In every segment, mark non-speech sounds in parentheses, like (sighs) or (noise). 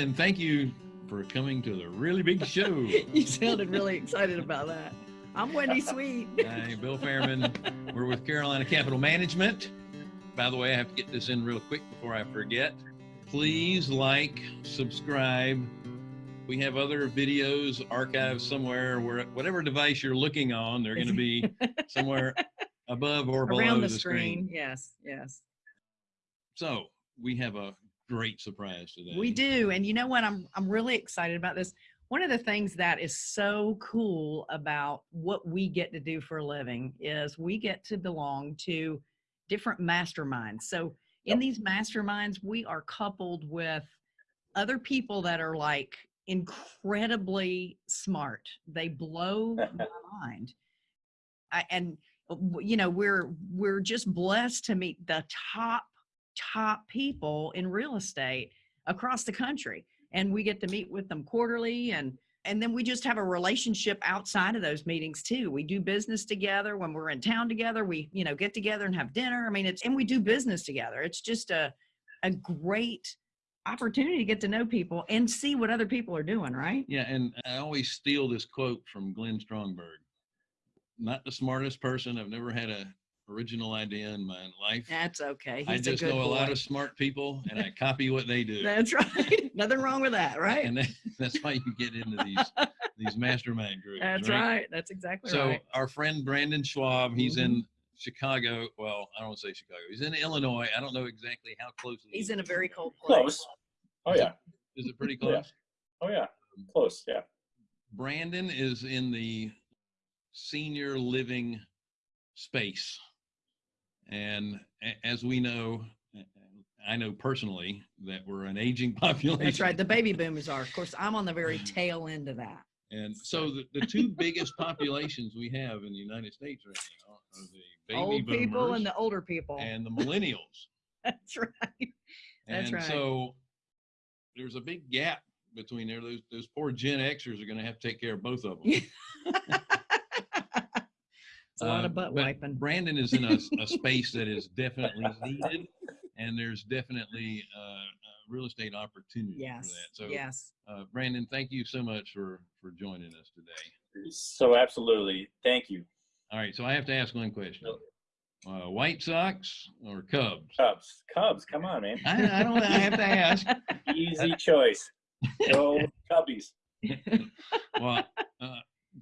and thank you for coming to the really big show. (laughs) you sounded really excited about that. I'm Wendy Sweet. (laughs) Hi, Bill Fairman. We're with Carolina Capital Management. By the way, I have to get this in real quick before I forget. Please like, subscribe. We have other videos archived somewhere where whatever device you're looking on, they're going to be (laughs) somewhere above or below Around the, the screen. Yes, yes. So we have a great surprise today. We do. And you know what? I'm I'm really excited about this. One of the things that is so cool about what we get to do for a living is we get to belong to different masterminds. So in these masterminds, we are coupled with other people that are like incredibly smart. They blow (laughs) my mind. I, and uh, you know, we're we're just blessed to meet the top top people in real estate across the country and we get to meet with them quarterly and and then we just have a relationship outside of those meetings too we do business together when we're in town together we you know get together and have dinner i mean it's and we do business together it's just a a great opportunity to get to know people and see what other people are doing right Yeah, and I always steal this quote from Glenn Strongberg. Not the smartest person. I've never had a original idea in my life. that's okay I He's a just good know a lot of smart people, and I copy what they do. that's right (laughs) nothing wrong with that right And that, (laughs) that's why you get into these (laughs) these mastermind groups. that's right that's exactly So right So our friend Brandon Schwab, he's Mhm. in Chicago. Well, I don't want to say Chicago. He's in Illinois. I don't know exactly how close. he's in a very cold place Close. Oh yeah. Is it pretty Yeah. close? Oh yeah. Close. Yeah. Brandon is in the senior living space. And as we know, I know personally that we're an aging (laughs) population. That's right. The baby boomers are. Of course, I'm on the very (sighs) tail end of that. And so the, the two (laughs) biggest populations we have in the United States right now are the baby Old boomers people and the older people. and the millennials. (laughs) That's right. That's and right. so there's a big gap between there. Those, those poor Gen Xers are going to have to take care of both of them. It's a lot Uh, of butt but wiping. Brandon is in a, a (laughs) space that is definitely needed, and there's definitely uh, uh, real estate opportunity Yes. for that. So, yes. uh, Brandon, thank you so much for for joining us today. So absolutely. Thank you. All right, so I have to ask one question: uh, White Sox or Cubs? Cubs. Cubs. Come on, man. I, I don't. I have to ask. (laughs) Easy choice. Go (laughs) Cubbies. Well, uh,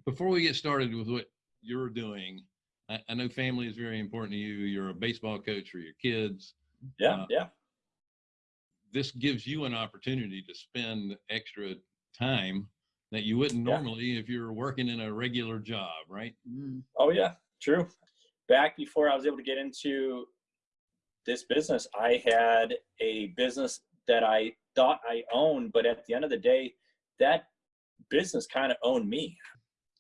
before we get started with what you're doing, I, I know family is very important to you. You're a baseball coach for your kids. Yeah. Uh, Yeah. this gives you an opportunity to spend extra time that you wouldn't Yeah. normally if you're working in a regular job, right? Mm, Oh yeah. True. Back before I was able to get into this business, I had a business that I thought I owned, but at the end of the day, that business kind of owned me.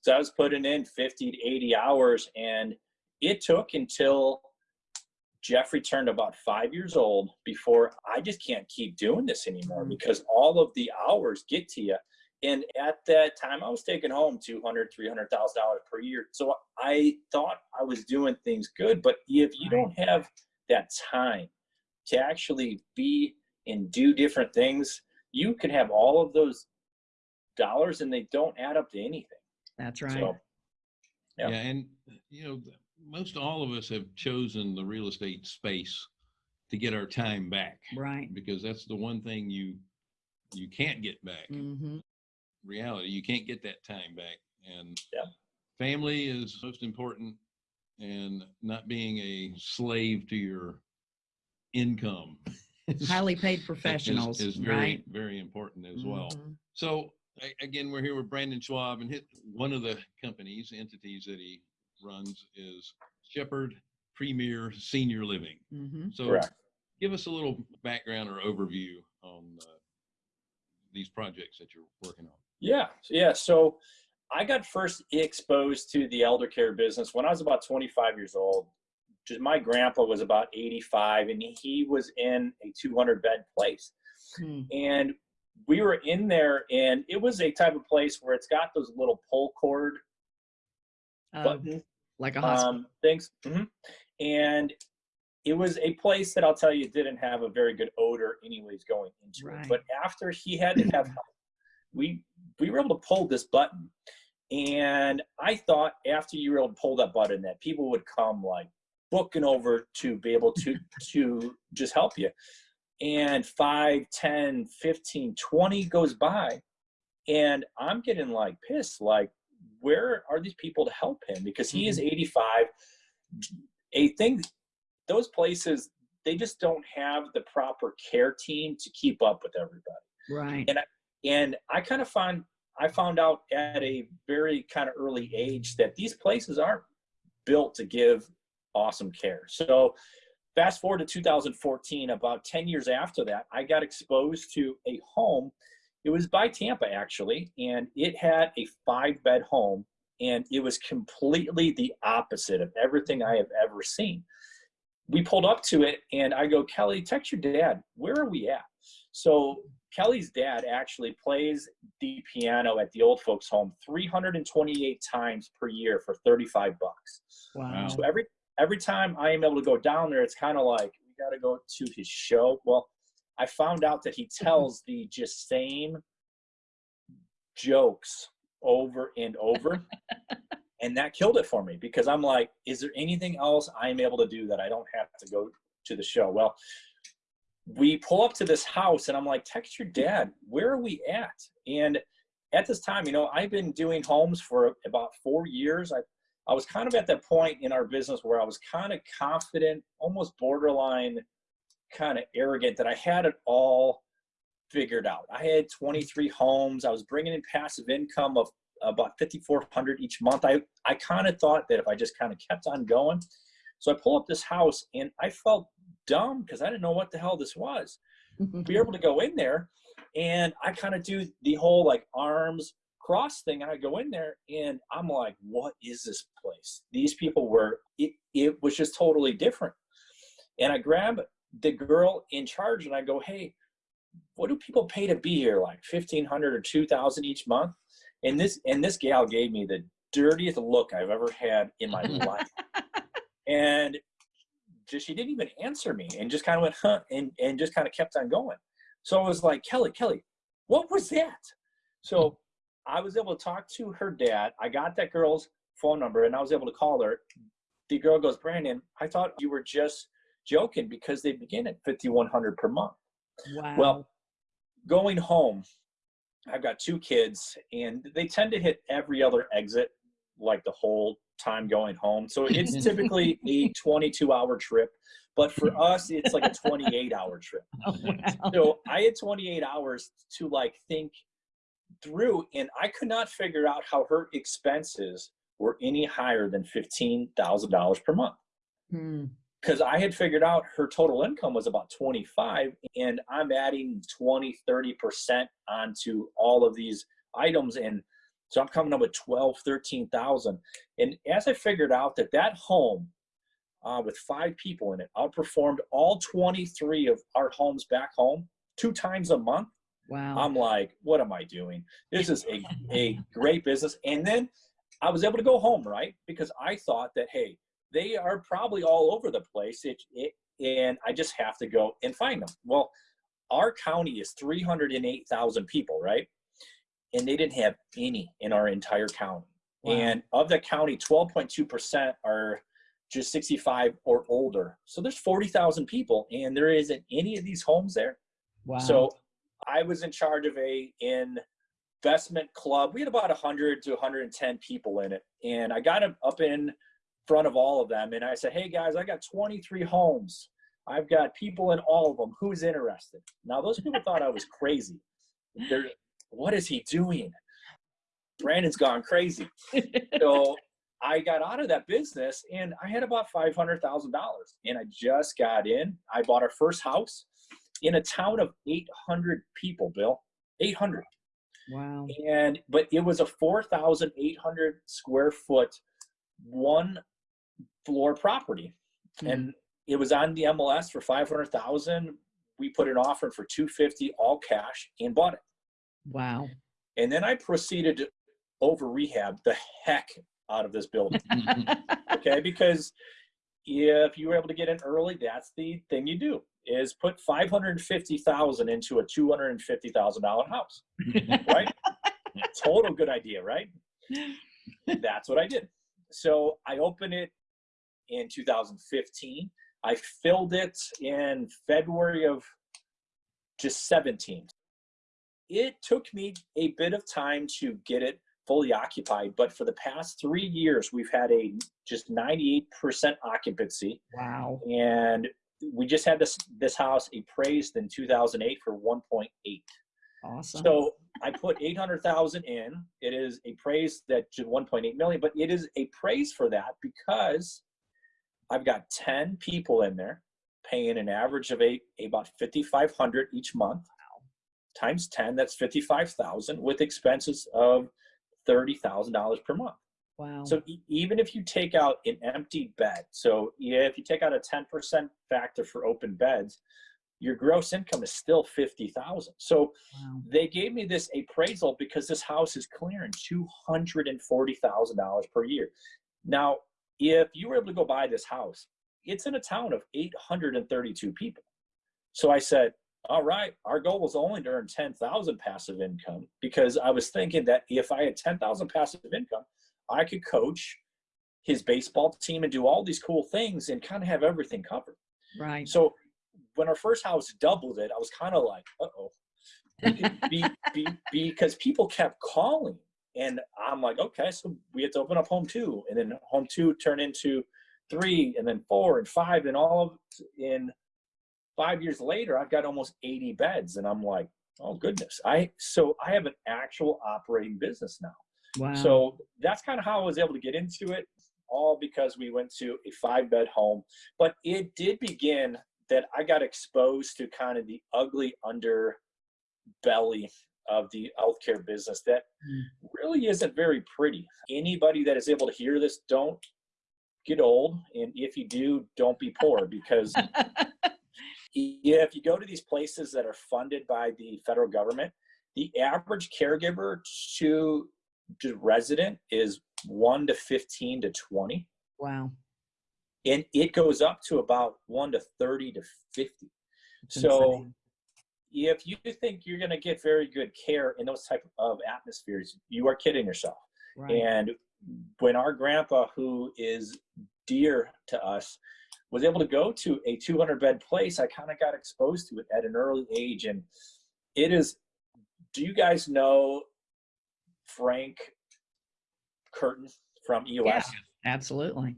So I was putting in 50 to 80 hours, and it took until Jeffrey turned about five years old before I just can't keep doing this anymore Mhm. because all of the hours get to you. And at that time, I was taking home two hundred, three hundred thousand dollars per year. So I thought I was doing things good, but if you don't have that time to actually be and do different things, you can have all of those dollars and they don't add up to anything. That's right. So Yeah. and you know, most all of us have chosen the real estate space to get our time back right. because that's the one thing you you can't get back. hmm reality. You can't get that time back. And Yeah. family is most important and not being a slave to your income. (laughs) Highly paid professionals. is, very, right. very important as well. Mhm. So a- again, we're here with Brandon Schwab and hit one of the companies, entities that he runs is Shepherd Premier Senior Living. Mhm. So correct. give us a little background or overview on uh, these projects that you're working on. Yeah, yeah. So I got first exposed to the elder care business when I was about 25 years old. Just my grandpa was about 85, and he was in a 200 bed place. Hmm. And we were in there, and it was a type of place where it's got those little pull cord Uh, button like a hospital. um, things. hmm And it was a place that I'll tell you didn't have a very good odor anyways going into Right. it. But after he had to have help, we we were able to pull this button. And I thought after you were able to pull that button that people would come like booking over to be able to to just help you. And 5, 10, 15, 20 goes by and I'm getting like pissed like where are these people to help him? Because he is mm-hmm. 85 a thing those places they just don't have the proper care team to keep up with everybody. Right. and and i kind of find i found out at a very kind of early age that these places aren't built to give awesome care. So fast forward to 2014 about 10 years after that i got exposed to a home. It was by tampa actually and it had a five bed home and it was completely the opposite of everything i have ever seen. We pulled up to it and i go kelly text your dad. Where are we at? So kelly's dad actually plays the piano at the old folks home 328 times per year for 35 bucks. Wow. so every every time I am able to go down there, it's kind of like we got to go to his show. Well, I found out that he mm-hmm. tells the just same jokes over and over, (laughs) and that killed it for me because I'm like, is there anything else I'm able to do that I don't have to go to the show? Well, we pull up to this house, and I'm like, text your dad. Where are we at? And at this time, you know, I've been doing homes for about four years. I I was kind of at that point in our business where I was kind of confident, almost borderline kind of arrogant that I had it all figured out. I had 23 homes. I was bringing in passive income of about 5,400 each month. I, I kind of thought that if I just kind of kept on going. So I pull up this house and I felt dumb because I didn't know what the hell this was. (laughs) Be able to go in there and I kind of do the whole like arms cross thing and I go in there and I'm like, what is this place? These people were, it, it was just totally different. And I grab the girl in charge and I go, hey, what do people pay to be here? Like 1500 or 2000 each month? And this, and this gal gave me the dirtiest look I've ever had in my (laughs) life. And just, she didn't even answer me and just kind of went, huh, and, and just kind of kept on going. So I was like, Kelly, Kelly, what was that? So I was able to talk to her dad. I got that girl's phone number and I was able to call her. The girl goes, Brandon, I thought you were just joking because they begin at 5100 per month. Wow. Well, going home, I've got two kids and they tend to hit every other exit like the whole time going home. So it's (laughs) typically a 22 hour trip, but for us, it's like a 28 hour trip. (laughs) Oh, wow. So I had 28 hours to like think through and I could not figure out how her expenses were any higher than $15,000 per month Hmm. because I had figured out her total income was about 25 and I'm adding 20, 30% onto all of these items. And so I'm coming up with 12, 13,000. And as I figured out that that home uh, with five people in it outperformed all 23 of our homes back home two times a month, Wow. I'm like, what am I doing? This is a, (laughs) a great business. And then I was able to go home, right? Because I thought that, hey, they are probably all over the place. It, it, and I just have to go and find them. Well, our county is 308,000 people, right? And they didn't have any in our entire county. Wow. And of the county, 12.2% are just 65 or older. So there's 40,000 people, and there isn't any of these homes there. wow. So I was in charge of a investment club. We had about 100 to 110 people in it. And I got up in front of all of them and I said, hey guys, I got 23 homes. I've got people in all of them. Who's interested? Now, those people thought I was crazy. They're, what is he doing? Brandon's gone crazy. (laughs) So I got out of that business and I had about $500,000 and I just got in. I bought our first house in a town of 800 people, Bill. 800. wow. And but it was a 4,800 square foot one floor property. Hmm. And it was on the MLS for 500,000. We put an offer for 250 all cash and bought it. Wow. And then I proceeded to over rehab the heck out of this building. (laughs) okay because if you were able to get in early, that's the thing you do is put 550,000 into a $250,000 house, (laughs) right? Total good idea, right? That's what I did. So I opened it in 2015. I filled it in February of just 17. It took me a bit of time to get it fully occupied, but for the past three years, we've had a just 98% occupancy. Wow. And we just had this this house appraised in 2008 for 1.8. Awesome. So I put 800,000 in. It is appraised at 1.8 million, but it is appraised for that because I've got 10 people in there paying an average of eight, about 5,500 each month. Times 10, that's 55,000 with expenses of $30,000 per month. Wow. So e- even if you take out an empty bed, so yeah, if you take out a 10% factor for open beds, your gross income is still 50,000. So wow. they gave me this appraisal because this house is clearing $240,000 per year. Now, if you were able to go buy this house, it's in a town of 832 people. So I said, all right, our goal was only to earn 10,000 passive income because I was thinking that if I had 10,000 passive income, I could coach his baseball team and do all these cool things and kind of have everything covered. Right. So when our first house doubled it, I was kind of like, uh-oh. be, be, because people kept calling and I'm like, okay, so we had to open up home two and then home two turned into three and then four and five and all of in five years later, I've got almost 80 beds and I'm like, oh goodness. I, so I have an actual operating business now. Wow. So that's kind of how I was able to get into it, all because we went to a five bed home. But it did begin that I got exposed to kind of the ugly underbelly of the healthcare business that Mm. really isn't very pretty. Anybody that is able to hear this, don't get old. And if you do, don't be poor because yeah, (laughs) if you go to these places that are funded by the federal government, the average caregiver to resident is one to 15 to 20. wow. And it goes up to about one to 30 to 50. That's So insane. if you think you're going to get very good care in those type of atmospheres, you are kidding yourself. right. And when our grandpa, who is dear to us, was able to go to a 200 bed place, I kind of got exposed to it at an early age. And it is, do you guys know Frank Curtin from EOS? Yeah. Absolutely.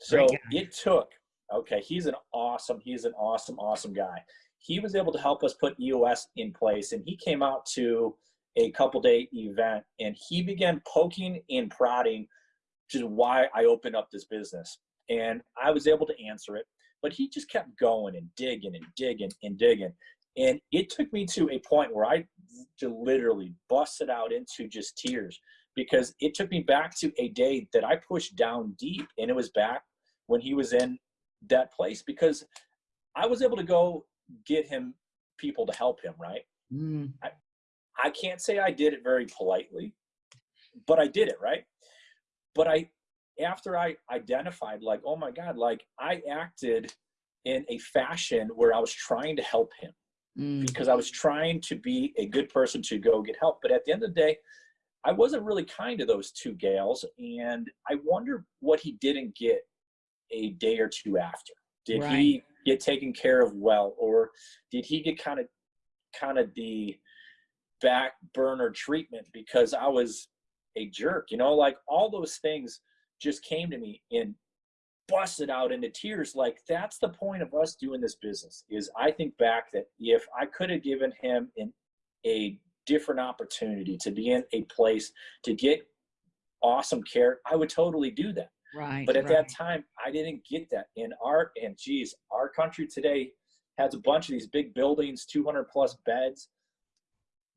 So it took, okay, he's an awesome, he's an awesome, awesome guy. He was able to help us put EOS in place and he came out to a couple day event and he began poking and prodding just why I opened up this business. And I was able to answer it, but he just kept going and digging and digging and digging. And it took me to a point where I literally busted out into just tears because it took me back to a day that I pushed down deep and it was back when he was in that place because I was able to go get him people to help him, right? Mm, I can't say I did it very politely, but I did it, right? But I, after I identified, like, oh my God, like I acted in a fashion where I was trying to help him mm, because I was trying to be a good person to go get help. But at the end of the day, I wasn't really kind to those two gals. And I wonder what he didn't get a day or two after. Did he get taken care of well? Or did he get kind of kind of the back burner treatment because I was a jerk? You know, like all those things just came to me and busted out into tears like that's the point of us doing this business is i think back that if i could have given him an, a different opportunity to be in a place to get awesome care i would totally do that right. but at right. that time i didn't get that in our and geez our country today has a bunch of these big buildings 200 plus beds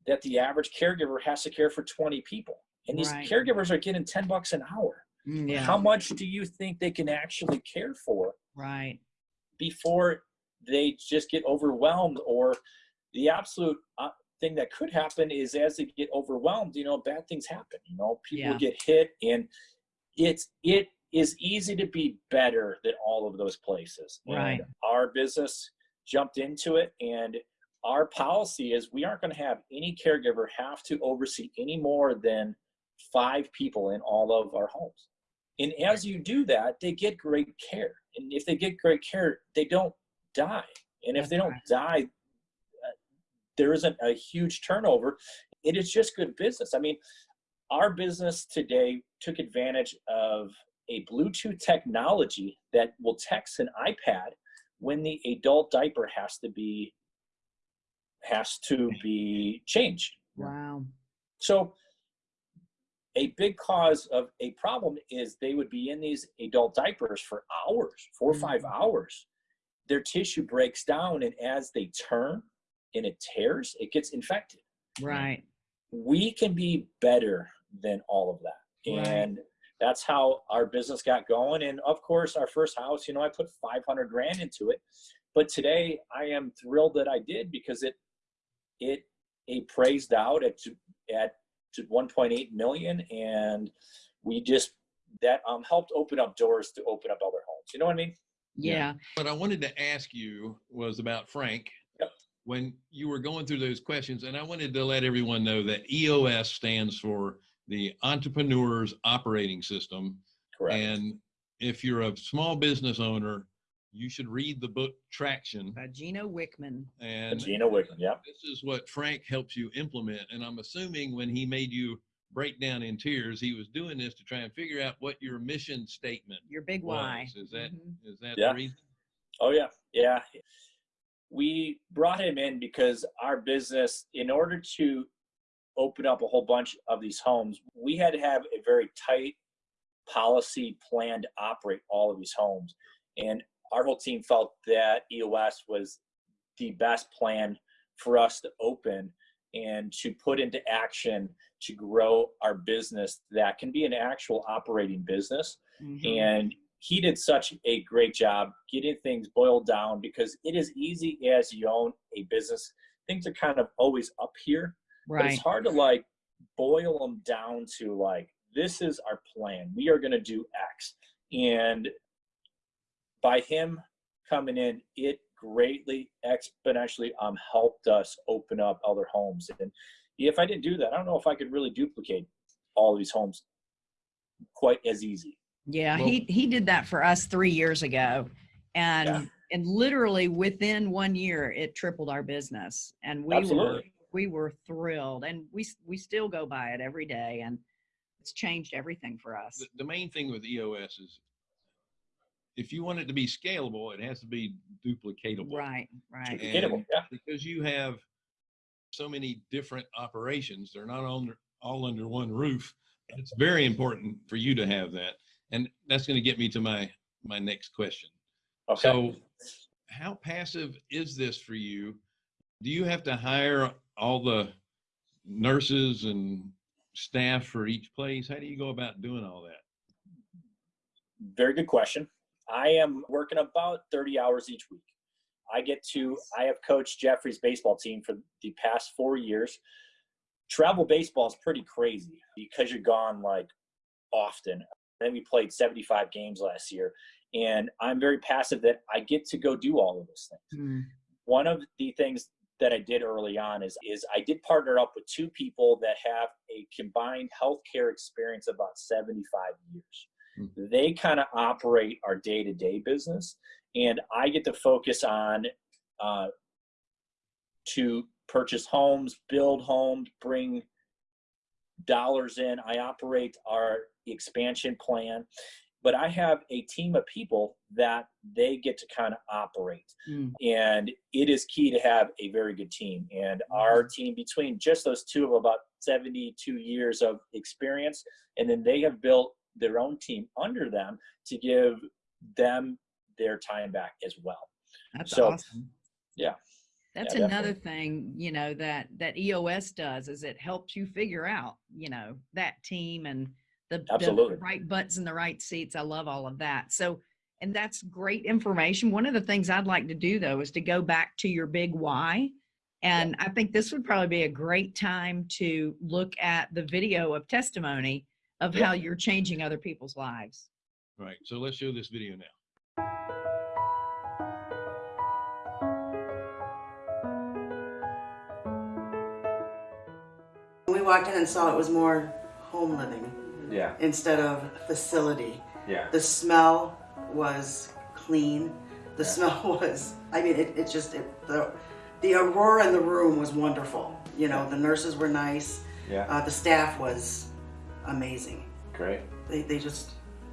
that the average caregiver has to care for 20 people and these Right. caregivers are getting 10 bucks an hour yeah. how much do you think they can actually care for right. before they just get overwhelmed or the absolute uh, thing that could happen is as they get overwhelmed you know bad things happen you know people Yeah. get hit and it's it is easy to be better than all of those places. Right. And our business jumped into it and our policy is we aren't going to have any caregiver have to oversee any more than five people in all of our homes. And as you do that, they get great care. And if they get great care, they don't die. And if they don't die, uh, there isn't a huge turnover. It is just good business. I mean, our business today took advantage of a Bluetooth technology that will text an iPad when the adult diaper has to be has to be changed. Wow. So a big cause of a problem is they would be in these adult diapers for hours, four or five Mhm. hours. Their tissue breaks down, and as they turn and it tears, it gets infected. Right. We can be better than all of that. Right. And that's how our business got going. And of course, our first house, you know, I put 500 grand into it. But today I am thrilled that I did because it, it, it praised out at, at to 1.8 million. And we just, that um, helped open up doors to open up other homes. You know what I mean? Yeah. Yeah. What I wanted to ask you was about Frank. Yep. When you were going through those questions, and I wanted to let everyone know that EOS stands for the Entrepreneur's Operating System. Correct. And if you're a small business owner, you should read the book Traction. By Gino Wickman. And Gino Wickman, yeah. this is what Frank helps you implement. And I'm assuming when he made you break down in tears, he was doing this to try and figure out what your mission statement Your big why. was. Is that Mhm. is that Yeah. the reason? Oh yeah, yeah. We brought him in because our business, in order to open up a whole bunch of these homes, we had to have a very tight policy plan to operate all of these homes. And our whole team felt that EOS was the best plan for us to open and to put into action to grow our business that can be an actual operating business. Mhm. and he did such a great job getting things boiled down because it is easy as you own a business. Things are kind of always up here but it's hard to like boil them down to like this is our plan. We are going to do x. And by him coming in it greatly exponentially um helped us open up other homes. And if i didn't do that i don't know if i could really duplicate all these homes quite as easy. Yeah, Well- he he did that for us three years ago, and Yeah. and literally within one year, it tripled our business, and we were we were thrilled, and we we still go by it every day, and it's changed everything for us. the, the main thing with EOS is if you want it to be scalable, it has to be duplicatable. Right, right. Duplicatable, yeah. Because you have so many different operations, they're not all under, all under one roof. It's very important for you to have that. And that's going to get me to my, my next question. Okay. So how passive is this for you? Do you have to hire all the nurses and staff for each place? How do you go about doing all that? Very good question. I am working about 30 hours each week. I get to, I have coached Jeffrey's baseball team for the past four years. Travel baseball is pretty crazy because you're gone like often. Then we played 75 games last year. And I'm very passive that I get to go do all of those things. Mm, one of the things that I did early on is is I did partner up with two people that have a combined healthcare experience of about 75 years. They kind of operate our day-to-day business, and I get to focus on uh, to purchase homes, build homes, bring dollars in. I operate our expansion plan, but I have a team of people that they get to kind of operate. Mm, and it is key to have a very good team and our team between just those two of about 72 years of experience and then they have built their own team under them to give them their time back as well That's So, awesome. yeah. That's Yeah, another thing, you know, that that EOS does is it helps you figure out, you know, that team and the, the Absolutely. right butts in the right seats. I love all of that. So, and that's great information. One of the things I'd like to do though is to go back to your big why. And I think this would probably be a great time to look at the video of testimony of Yeah. how you're changing other people's lives. Right. So let's show this video now. We walked in and saw it was more home living Yeah, instead of facility. yeah. The smell was clean. The Yeah. smell (laughs) was, I mean, it, it just, it, the, the aurora in the room was wonderful. You know, the nurses were nice. Yeah, Uh, the staff was amazing. great. They, they just,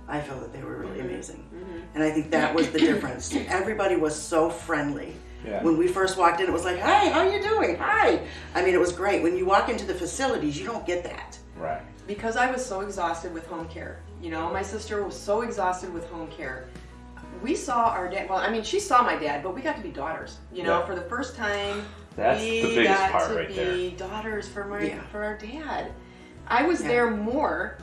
I feel that they were really Mm-hmm. amazing. And I think that was the (coughs) difference. Everybody was so friendly. Yeah, When we first walked in, it was like, hey, how you doing? Hi." I mean, it was great. When you walk into the facilities, you don't get that. right. because I was so exhausted with home care. You know, my sister was so exhausted with home care. We saw our dad. Well, I mean, she saw my dad, but we got to be daughters. You know, Yeah. for the first time, That's we the biggest got part to right be there. daughters for my Yeah. for our dad. I was Yeah. there more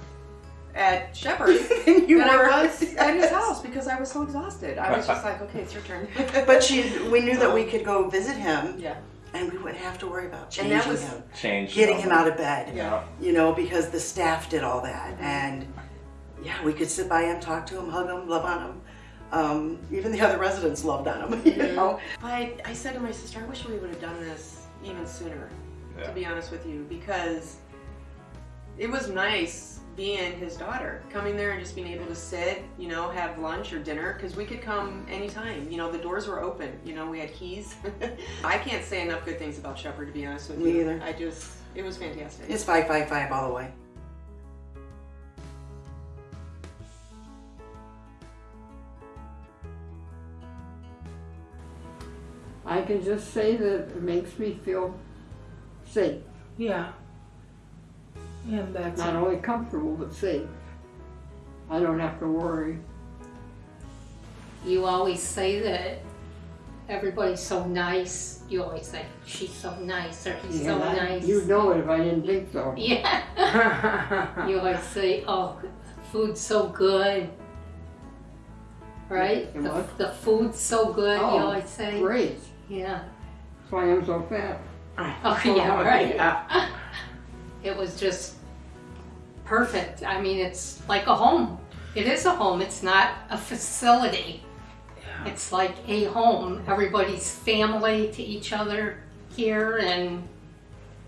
at Shepherd (laughs) you than I were. was at his (laughs) house because I was so exhausted. I was just like, okay, it's your turn. (laughs) But she, we knew that we could go visit him, yeah, and we wouldn't have to worry about And changing that was- him, Change. getting him out of bed. Yeah. You know, because the staff did all that, Mm-hmm. and yeah, we could sit by him, talk to him, hug him, love on him. Um, even the other residents loved on him. You Mhm. know, But I said to my sister, I wish we would have done this even sooner. Yeah. to be honest with you, because it was nice being his daughter, coming there and just being able to sit, you know, have lunch or dinner, because we could come anytime. You know, the doors were open. You know, we had keys. (laughs) I can't say enough good things about Shepherd, to be honest with Me you. either. I just, it was fantastic. it's five, five, five all the way. I can just say that it makes me feel safe. Yeah. And that's Not only comfortable, but safe. I don't have to worry. You always say that everybody's so nice. You always say, she's so nice or he's so Yeah, nice. You'd know it if I didn't think so. (laughs) Yeah. (laughs) you always say, oh, food's so good. Right? The The, what? the food's so good, you Oh, always say. Great. Yeah. That's why I'm so fat. Oh, (laughs) yeah, right. It was just perfect. I mean, it's like a home. It is a home. It's not a facility. It's like a home. Everybody's family to each other here and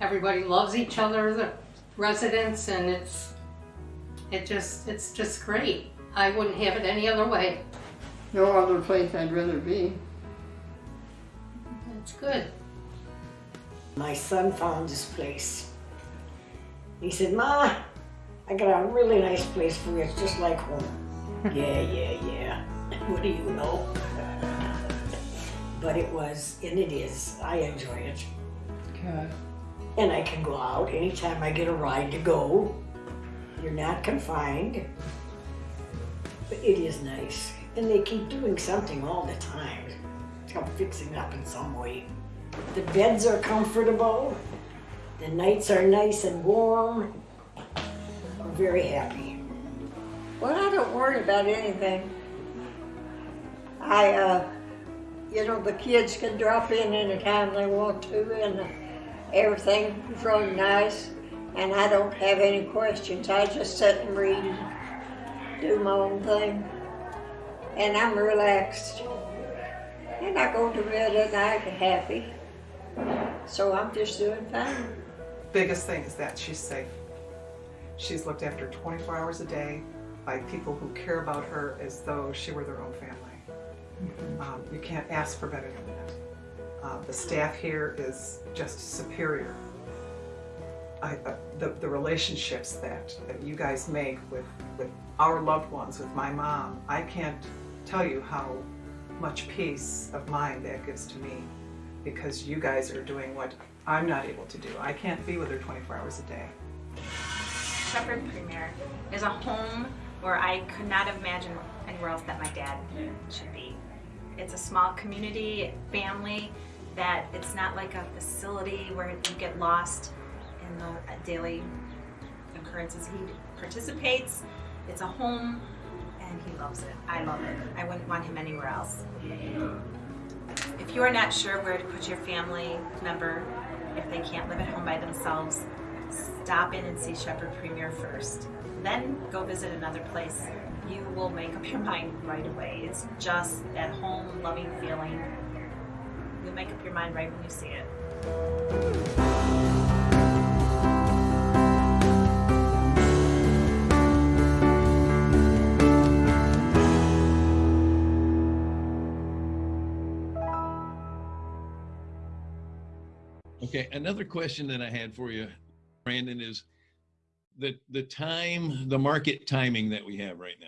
everybody loves each other, the residents, and it's, it just, it's just great. I wouldn't have it any other way. No other place I'd rather be. That's good. My son found this place. He said, Ma, I got a really nice place for you. It's just like home. (laughs) yeah, yeah, yeah. (laughs) What do you know? but it was, and it is. I enjoy it. Okay. And I can go out anytime I get a ride to go. You're not confined. But it is nice. And they keep doing something all the time. Come fixing up in some way. The beds are comfortable. The nights are nice and warm. We're very happy. Well, I don't worry about anything. I, uh, you know, the kids can drop in anytime they want to, and everything is really nice. And I don't have any questions. I just sit and read and do my own thing. And I'm relaxed. And I go to bed at night happy. So I'm just doing fine. Biggest thing is that she's safe. She's looked after 24 hours a day by people who care about her as though she were their own family. Um, you can't ask for better than that. Uh, the staff here is just superior. I, uh, the, the relationships that, that you guys make with, with our loved ones, with my mom, I can't tell you how much peace of mind that gives to me because you guys are doing what I'm not able to do. I can't be with her 24 hours a day. Shepherd Premier is a home where I could not imagine anywhere else that my dad should be. It's a small community, family, that it's not like a facility where you get lost in the uh, daily occurrences. He participates, it's a home, and he loves it. I love it. I wouldn't want him anywhere else. If you are not sure where to put your family member, if they can't live at home by themselves, stop in and see Shepherd Premier first. Then go visit another place. you will make up your mind right away. It's just that home loving feeling. You'll make up your mind right when you see it. Okay, another question that I had for you, Brandon, is the the time, the market timing that we have right now.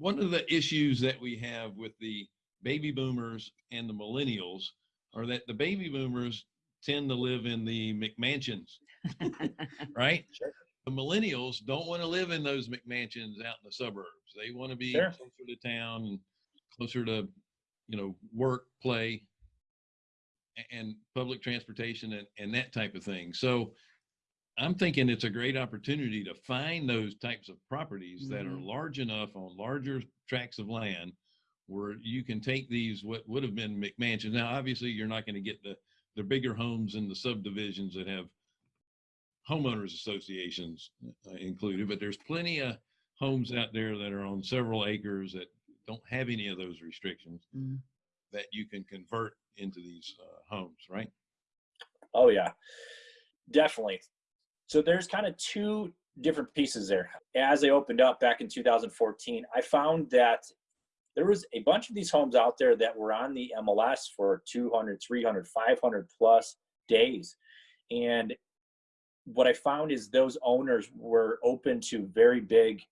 One of the issues that we have with the baby boomers and the millennials are that the baby boomers tend to live in the McMansions, (laughs) right? Sure. The millennials don't want to live in those McMansions out in the suburbs. They want to be Sure. closer to town and closer to, you know, work, play, a- and public transportation and, and that type of thing. So I'm thinking it's a great opportunity to find those types of properties that are Mhm. large enough on larger tracts of land where you can take these what would have been McMansions. Now, obviously, you're not going to get the the bigger homes in the subdivisions that have homeowners associations uh, included, but there's plenty of homes out there that are on several acres that don't have any of those restrictions Mm. That you can convert into these uh, homes, right? Oh yeah, definitely. So there's kind of two different pieces there. As I opened up back in 2014, I found that there was a bunch of these homes out there that were on the MLS for 200, 300, 500 plus days. And what I found is those owners were open to very big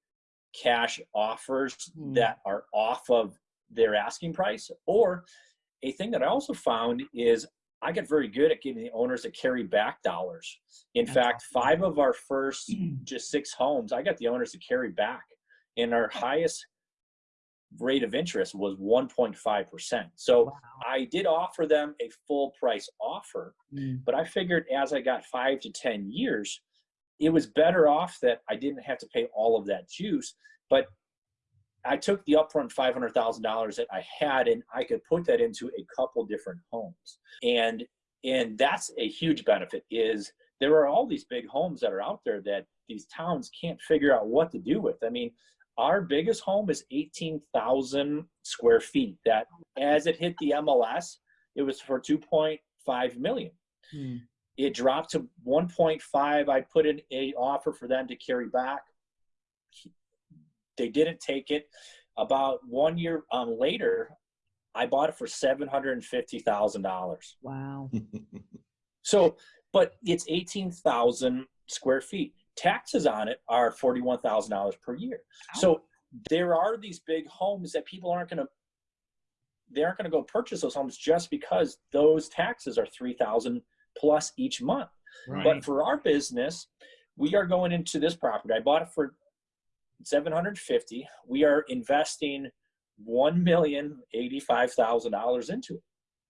cash offers Hmm. that are off of their asking price. Or a thing that I also found is I got very good at getting the owners to carry back dollars. In That's fact, five of our first (clears throat) just six homes, I got the owners to carry back. And our highest rate of interest was 1.5%. So Wow. I did offer them a full price offer, Mm. but I figured as I got five to 10 years, it was better off that I didn't have to pay all of that juice. But I took the upfront $500,000 that I had and I could put that into a couple different homes. And and that's a huge benefit is there are all these big homes that are out there that these towns can't figure out what to do with. I mean, our biggest home is 18,000 square feet that as it hit the MLS, it was for 2.5 million. Mm. It dropped to 1.5. I put in a offer for them to carry back. They didn't take it. About one year um, later, I bought it for seven hundred and fifty thousand dollars. Wow. (laughs) So, but it's eighteen thousand square feet. Taxes on it are forty-one thousand dollars per year. So there are these big homes that people aren't going to. They aren't going to go purchase those homes just because those taxes are three thousand plus each month. Right. But for our business, we are going into this property. I bought it for 750. We are investing one million eighty-five thousand dollars into it.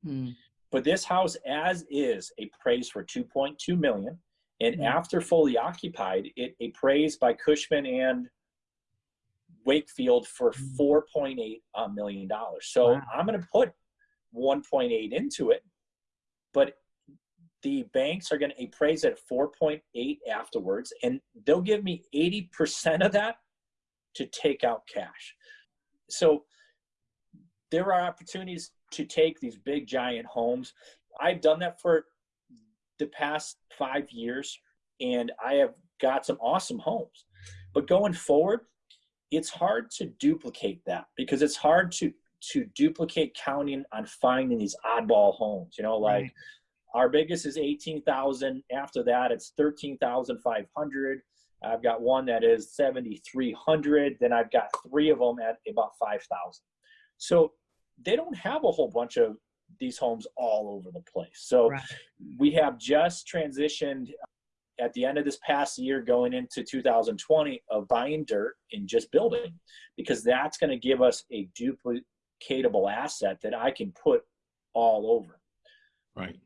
Mm. But this house, as is, appraised for 2.2 million, and Mhm. after fully occupied, it appraised by Cushman and Wakefield for Mhm. 4.8 uh, million dollars. So Wow. I'm going to put 1.8 into it, but the banks are going to appraise at 4.8 afterwards, and they'll give me 80% of that to take out cash. So there are opportunities to take these big giant homes. I've done that for the past five years, and I have got some awesome homes. But going forward, it's hard to duplicate that because it's hard to to duplicate counting on finding these oddball homes. You know, like Right. our biggest is 18,000. After that, it's 13,500. I've got one that is 7,300. Then I've got three of them at about 5,000. So they don't have a whole bunch of these homes all over the place. So Right. we have just transitioned uh, at the end of this past year going into 2020 of buying dirt and just building because that's going to give us a duplicatable asset that I can put all over. Right.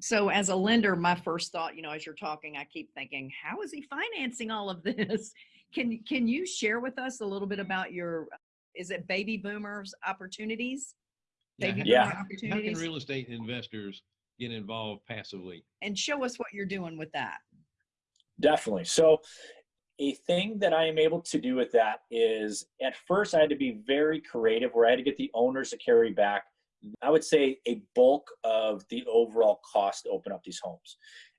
So as a lender, my first thought, you know, as you're talking, I keep thinking, how is he financing all of (laughs) this? Can can you share with us a little bit about your is it baby boomers opportunities? Yeah, Baby how- Yeah. boomer How can real estate investors get involved passively? And show us what you're doing with that. Definitely. So a thing that I am able to do with that is at first I had to be very creative where I had to get the owners to carry back, I would say, a bulk of the overall cost to open up these homes.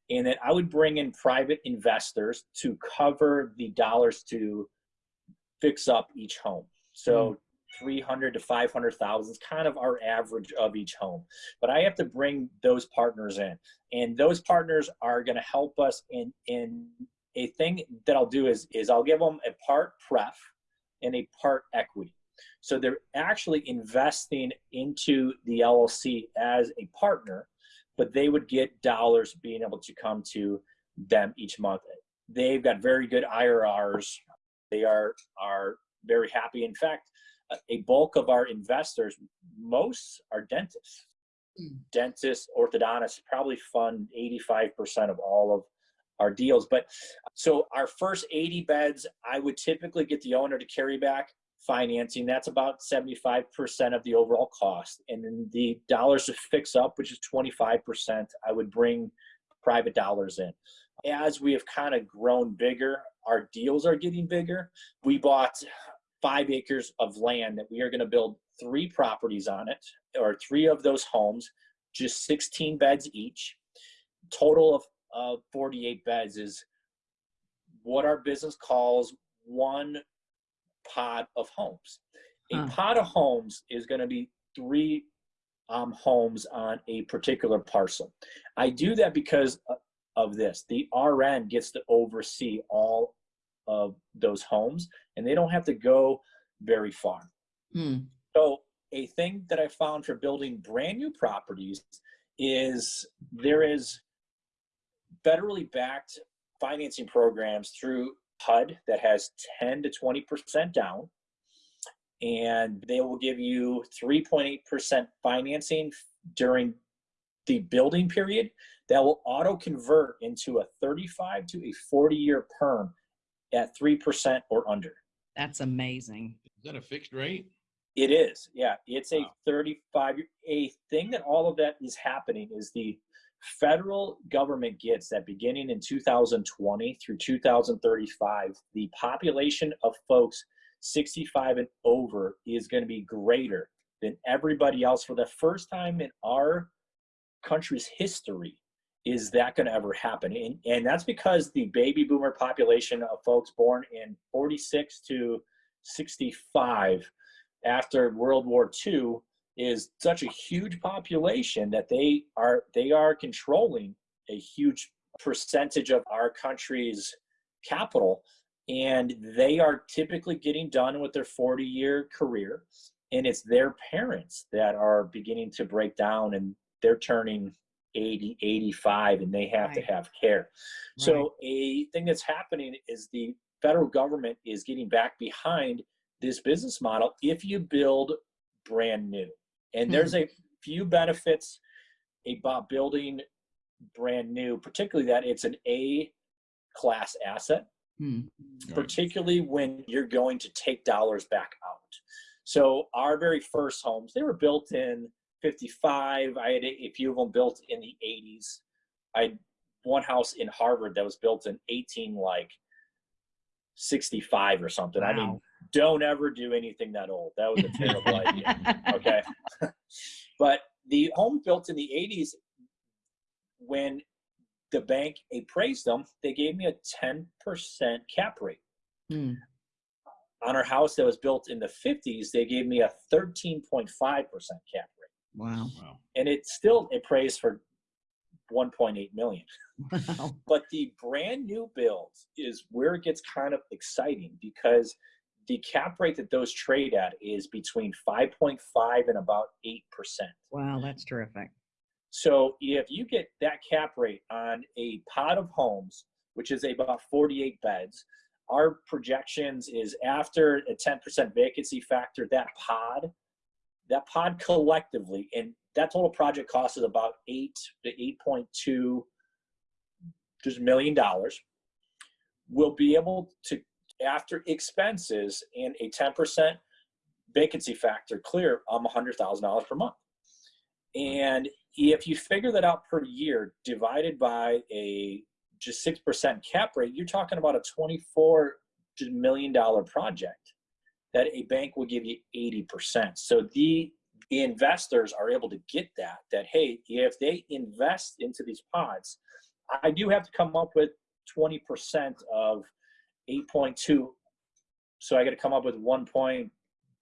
And then I would bring in private investors to cover the dollars to fix up each home. So hmm. 300 to 500,000 is kind of our average of each home. But I have to bring those partners in. And those partners are going to help us in, in a thing that I'll do is, is I'll give them a part pref and a part equity. So they're actually investing into the LLC as a partner, but they would get dollars being able to come to them each month. They've got very good IRRs. They are, are very happy. In fact, a bulk of our investors, most are dentists. Hmm. Dentists, orthodontists probably fund 85% of all of our deals. But so our first 80 beds, I would typically get the owner to carry back financing. That's about 75% of the overall cost. And then the dollars to fix up, which is 25%, I would bring private dollars in. As we have kind of grown bigger, our deals are getting bigger. We bought five acres of land that we are going to build three properties on it, or three of those homes, just 16 beds each. Total of uh, 48 beds is what our business calls one pod of homes. A Huh. pod of homes is going to be three um, homes on a particular parcel. I do that because of this. The RN gets to oversee all of those homes, and they don't have to go very far. Hmm. So a thing that I found for building brand new properties is there is federally backed financing programs through HUD that has 10 to 20% down. And they will give you 3.8% financing during the building period that will auto convert into a 35 to a 40 year perm at 3% or under. That's amazing. Is that a fixed rate? It is, yeah. It's a Wow. 35. A thing that all of that is happening is the federal government gets that beginning in 2020 through 2035, the population of folks 65 and over is going to be greater than everybody else for the first time in our country's history. Is that going to ever happen? And, and that's because the baby boomer population of folks born in 46 to 65 after World War II is such a huge population that they are they are controlling a huge percentage of our country's capital and they are typically getting done with their 40 year career and it's their parents that are beginning to break down and they're turning 80 85 and they have to have care Right. so a thing that's happening is the federal government is getting back behind this business model if you build brand new. And there's a few benefits about building brand new, particularly that it's an A class asset, Hmm. particularly when you're going to take dollars back out. So our very first homes, they were built in 55. I had a few of them built in the 80s. I had one house in Harvard that was built in 18 like 65 or something. I mean, Wow. Don't ever do anything that old. That was a terrible (laughs) idea. Okay. but the home built in the 80s, when the bank appraised them, they gave me a 10% cap rate. Hmm. On our house that was built in the 50s, they gave me a 13.5% cap rate. Wow. Wow. And it still appraised for 1.8 million. Wow. But the brand new build is where it gets kind of exciting because the cap rate that those trade at is between 5.5 and about 8%. Wow, that's terrific. So if you get that cap rate on a pod of homes, which is about 48 beds, our projections is after a 10% vacancy factor, that pod, that pod collectively, and that total project cost is about eight to 8.2 just million dollars, will be able to, after expenses and a 10% vacancy factor clear, um, $100,000 per month. And if you figure that out per year divided by a just six percent cap rate, you're talking about a twenty-four million dollar project that a bank will give you eighty percent. So the investors are able to get that. That hey, if they invest into these pods, I do have to come up with twenty percent of eight point two. So I got to come up with one point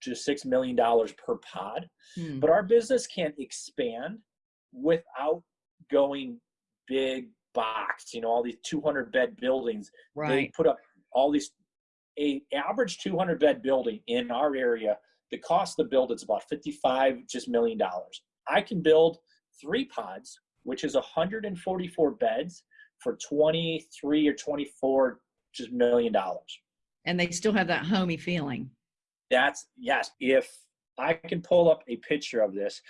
just six million dollars per pod. Hmm. But our business can't expand without going big box. You know, all these 200 bed buildings. Right. They put up all these. A average 200 bed building in our area, the cost to build it's about 55 just million dollars. I can build three pods, which is 144 beds for 23 or 24 just million dollars. And they still have that homey feeling. That's yes. If I can pull up a picture of this,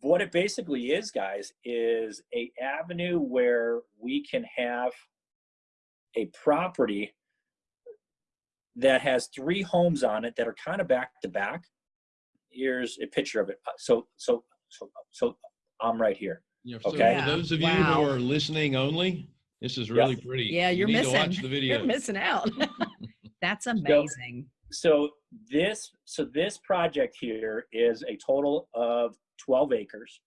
what it basically is, guys, is a avenue where we can have a property that has three homes on it that are kind of back to back. Here's a picture of it. Uh, So so so so I'm right here. Yeah, so Okay. for those of you Wow. who are listening only, this is really pretty. Yeah, You you're need missing. to watch the (laughs) video. You're missing out. (laughs) That's amazing. so this so this project here is a total of 12 acres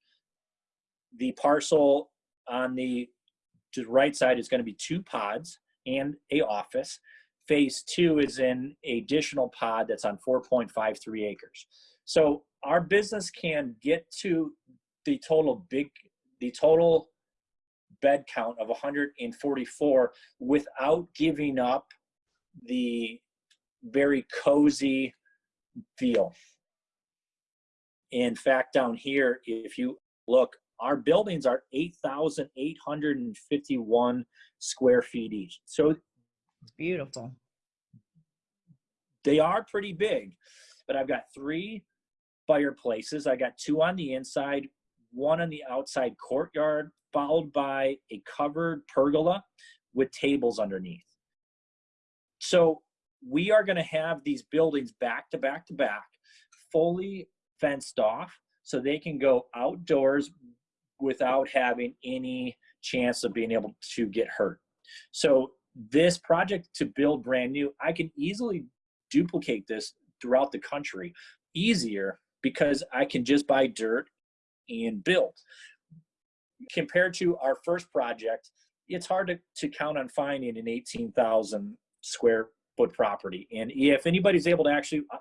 the parcel on the to the right side is going to be two pods and a office phase two is in a additional pod that's on 4.53 acres so our business can get to the total big the total bed count of 144 without giving up the very cozy feel. In fact, down here, if you look, our buildings are 8,851 square feet each. So It's beautiful. they are pretty big, but I've got three fireplaces. I got two on the inside, one on the outside courtyard, followed by a covered pergola with tables underneath. So we are going to have these buildings back to back to back, fully fenced off, so they can go outdoors without having any chance of being able to get hurt. So this project to build brand new, I can easily duplicate this throughout the country easier because I can just buy dirt and build. Compared to our first project, it's hard to, to count on finding an 18,000 square foot property. And if anybody's able to actually uh,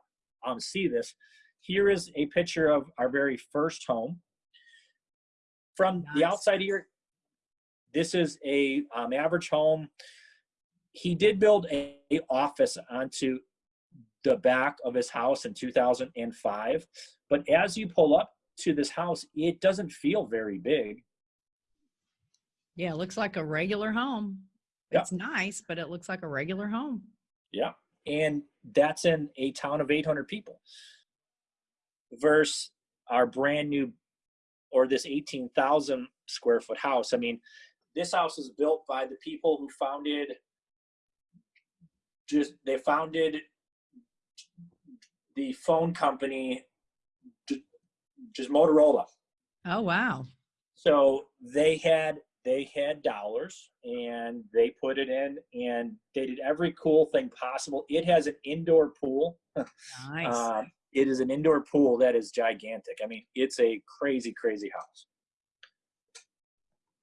um, see this, here is a picture of our very first home. From the outside here, this is a um, average home. He did build a, a office onto the back of his house in 2005. But as you pull up to this house, it doesn't feel very big. Yeah, it looks like a regular home. Yeah. It's nice, but it looks like a regular home. Yeah. And that's in a town of 800 people. Versus our brand new, or this 18,000 square foot house. I mean, this house is built by the people who founded, just, they founded the phone company, just Motorola. Oh, wow. So they had they had dollars and they put it in and they did every cool thing possible. It has an indoor pool. (laughs) Nice. Um, it is an indoor pool that is gigantic. I mean, it's a crazy, crazy house.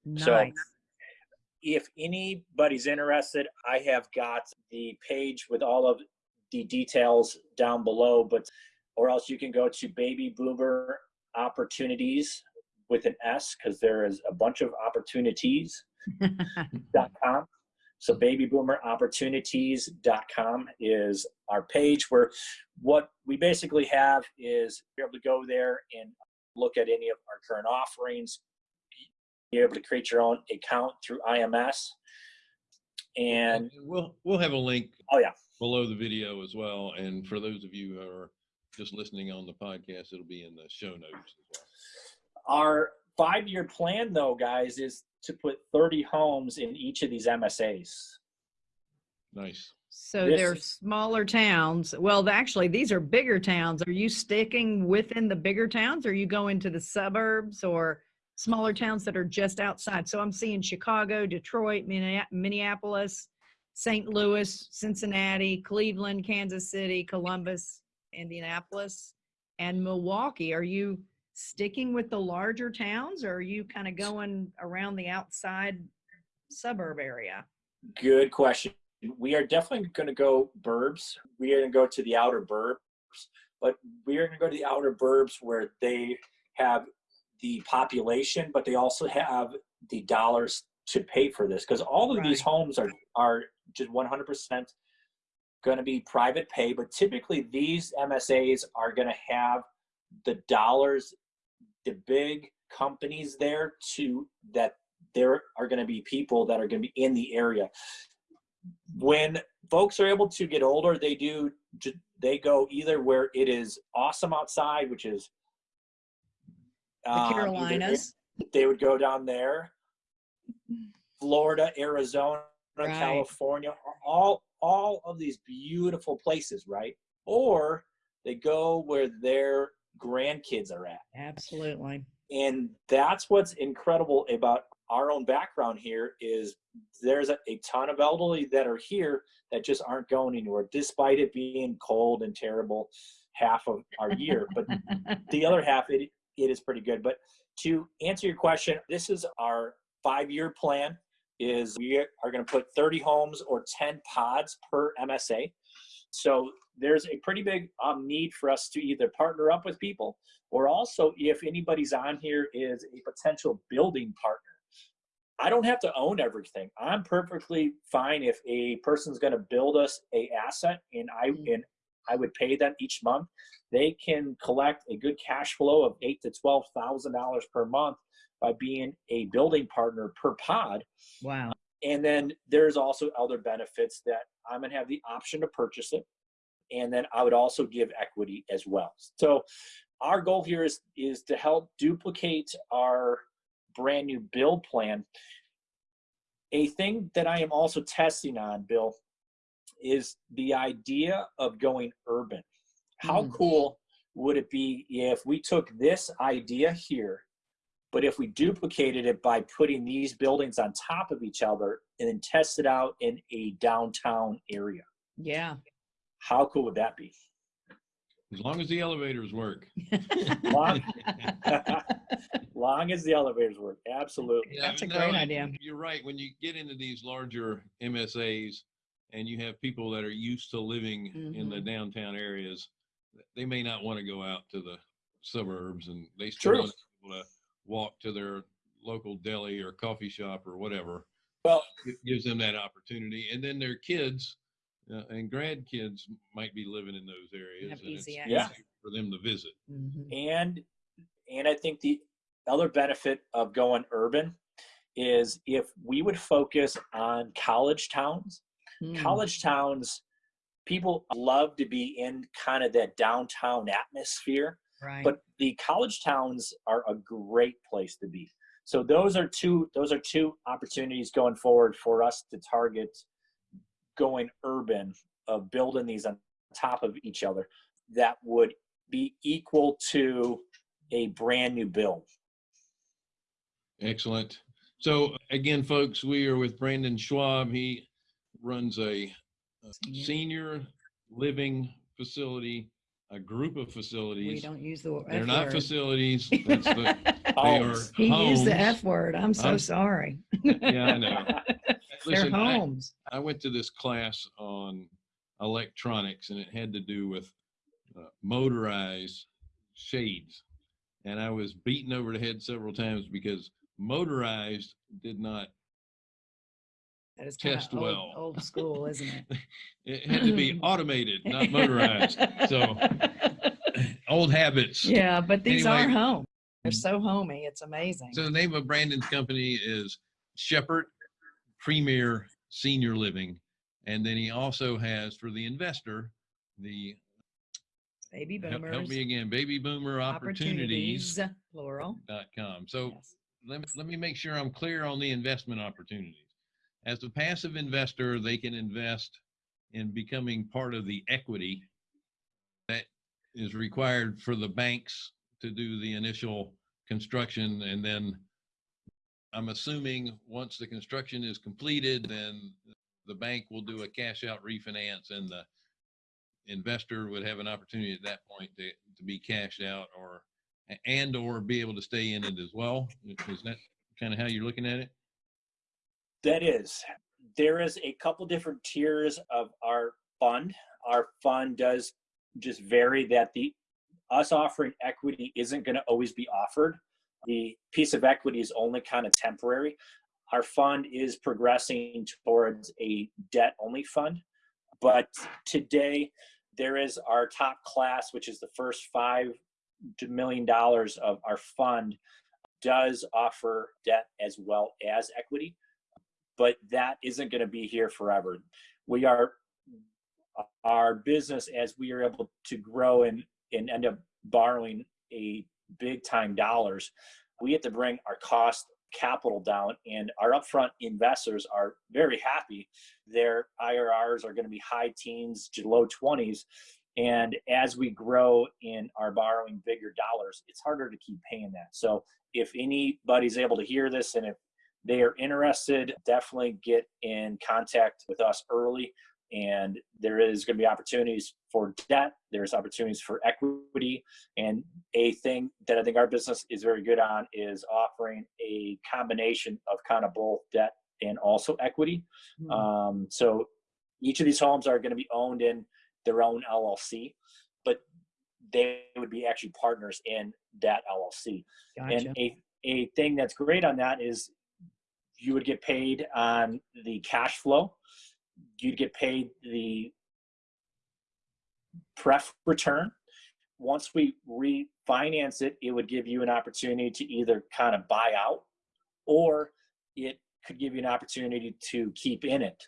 Nice. So if anybody's interested, I have got the page with all of the details down below, but or else you can go to baby boomer opportunities with an S because there is a bunch of opportunities (laughs) dot com. So babyboomeropportunities.com is our page where what we basically have is you're able to go there and look at any of our current offerings, You're able to create your own account through IMS. And we'll we'll have a link oh yeah, below the video as well. And for those of you who are just listening on the podcast, it'll be in the show notes as well. Our five year plan though, guys, is to put 30 homes in each of these MSAs. Nice. So This they're smaller towns. Well, actually, these are bigger towns. Are you sticking within the bigger towns or you going to the suburbs or smaller towns that are just outside. So I'm seeing Chicago, Detroit, Minneapolis, St. Louis, Cincinnati, Cleveland, Kansas City, Columbus, Indianapolis, and Milwaukee. Are you sticking with the larger towns or are you kind of going around the outside suburb area? Good question. We are definitely going to go burbs. We are going to go to the outer burbs, but we are going to go to the outer burbs where they have the population, but they also have the dollars to pay for this because all of these homes are are just 100% going to be private pay. But typically, these MSAs are going to have the dollars, the big companies there to that there are going to be people that are going to be in the area when folks are able to get older they do they go either where it is awesome outside which is The um, Carolinas. they would go down there florida arizona Right. california all all of these beautiful places right or they go where their grandkids are at. Absolutely. and that's what's incredible about our own background here is there's a, a ton of elderly that are here that just aren't going anywhere despite it being cold and terrible half of our year. (laughs) But the other half it, it is pretty good. But to answer your question this is our five year plan is we are going to put 30 homes or 10 pods per msa so there's a pretty big um, need for us to either partner up with people or also if anybody's on here is a potential building partner i don't have to own everything. I'm perfectly fine if a person's going to build us a asset and i and i would pay them each month. They can collect a good cash flow of eight to twelve thousand dollars per month by being a building partner per pod. Wow. and then there's also other benefits that I'm going to have the option to purchase it. And then I would also give equity as well. So our goal here is, is to help duplicate our brand new build plan. A thing that I am also testing on, Bill, is the idea of going urban. How Mm. cool would it be if we took this idea here but if we duplicated it by putting these buildings on top of each other and then test it out in a downtown area, Yeah. how cool would that be? As long as the elevators work. (laughs) Long, (laughs) (laughs) long as the elevators work, absolutely. Yeah, That's a great and idea. You're right. When you get into these larger MSAs and you have people that are used to living in the Mhm. downtown areas, they may not want to go out to the suburbs and they still True. want to be able to walk to their local deli or coffee shop or whatever. Well, It gives them that opportunity. And then their kids uh, and grandkids might be living in those areas. Have and easy Yeah. For them to visit. Mhm. and and I think the other benefit of going urban is if we would focus on college towns Mm. college towns people love to be in kind of that downtown atmosphere Right. but the college towns are a great place to be so those are two those are two opportunities going forward for us to target going urban of building these on top of each other that would be equal to a brand new build Excellent. So again, folks, we are with Brandon Schwab. He runs a, a Senior. senior living facility, a group of facilities. we facilities. don't use the They're F not word. facilities. (laughs) That's the, they are Homes. he used the homes. F word. I'm so I'm- sorry. Yeah, I know. (laughs) They're Listen, I, homes. I went to this class on electronics and it had to do with uh, motorized shades. And I was beaten over the head several times because motorized did not That is kind test old, well. old school, isn't it? (laughs) It had to be (laughs) automated, not motorized. So (laughs) old habits. yeah, but these are home. They're mm-hmm. so homey. It's amazing. So the name of Brandon's company is Shepherd Premier Senior Living. And then he also has for the investor, the Baby boomers. help me again, baby boomer opportunities. Plural. dot com. So Yes. let me, let me make sure I'm clear on the investment opportunities. As a passive investor, they can invest in becoming part of the equity that is required for the banks to do the initial construction and then I'm assuming once the construction is completed, then the bank will do a cash out refinance and the investor would have an opportunity at that point to, to be cashed out or, and or be able to stay in it as well. Is that kind of how you're looking at it? That is, there is a couple different tiers of our fund. Our fund does just vary that the us offering equity isn't going to always be offered. The piece of equity is only kind of temporary. Our fund is progressing towards a debt only fund. But today, there is our top class, which is the first five million dollars of our fund, does offer debt as well as equity. But that isn't going to be here forever. We are our business as we are able to grow and, and end up borrowing a big time dollars, we have to bring our cost capital down and our upfront investors are very happy. Their IRRs are going to be high teens to low 20s. And as we grow in our borrowing bigger dollars, it's harder to keep paying that. So if anybody's able to hear this and if they are interested, definitely get in contact with us early and there is going to be opportunities for debt there's opportunities for equity and a thing that i think our business is very good on is offering a combination of kind of both debt and also equity Hmm. um, so each of these homes are going to be owned in their own llc but they would be actually partners in that llc Gotcha. and a, a thing that's great on that is you would get paid on the cash flow you'd get paid the pref return. Once we refinance it, it would give you an opportunity to either kind of buy out or it could give you an opportunity to keep in it.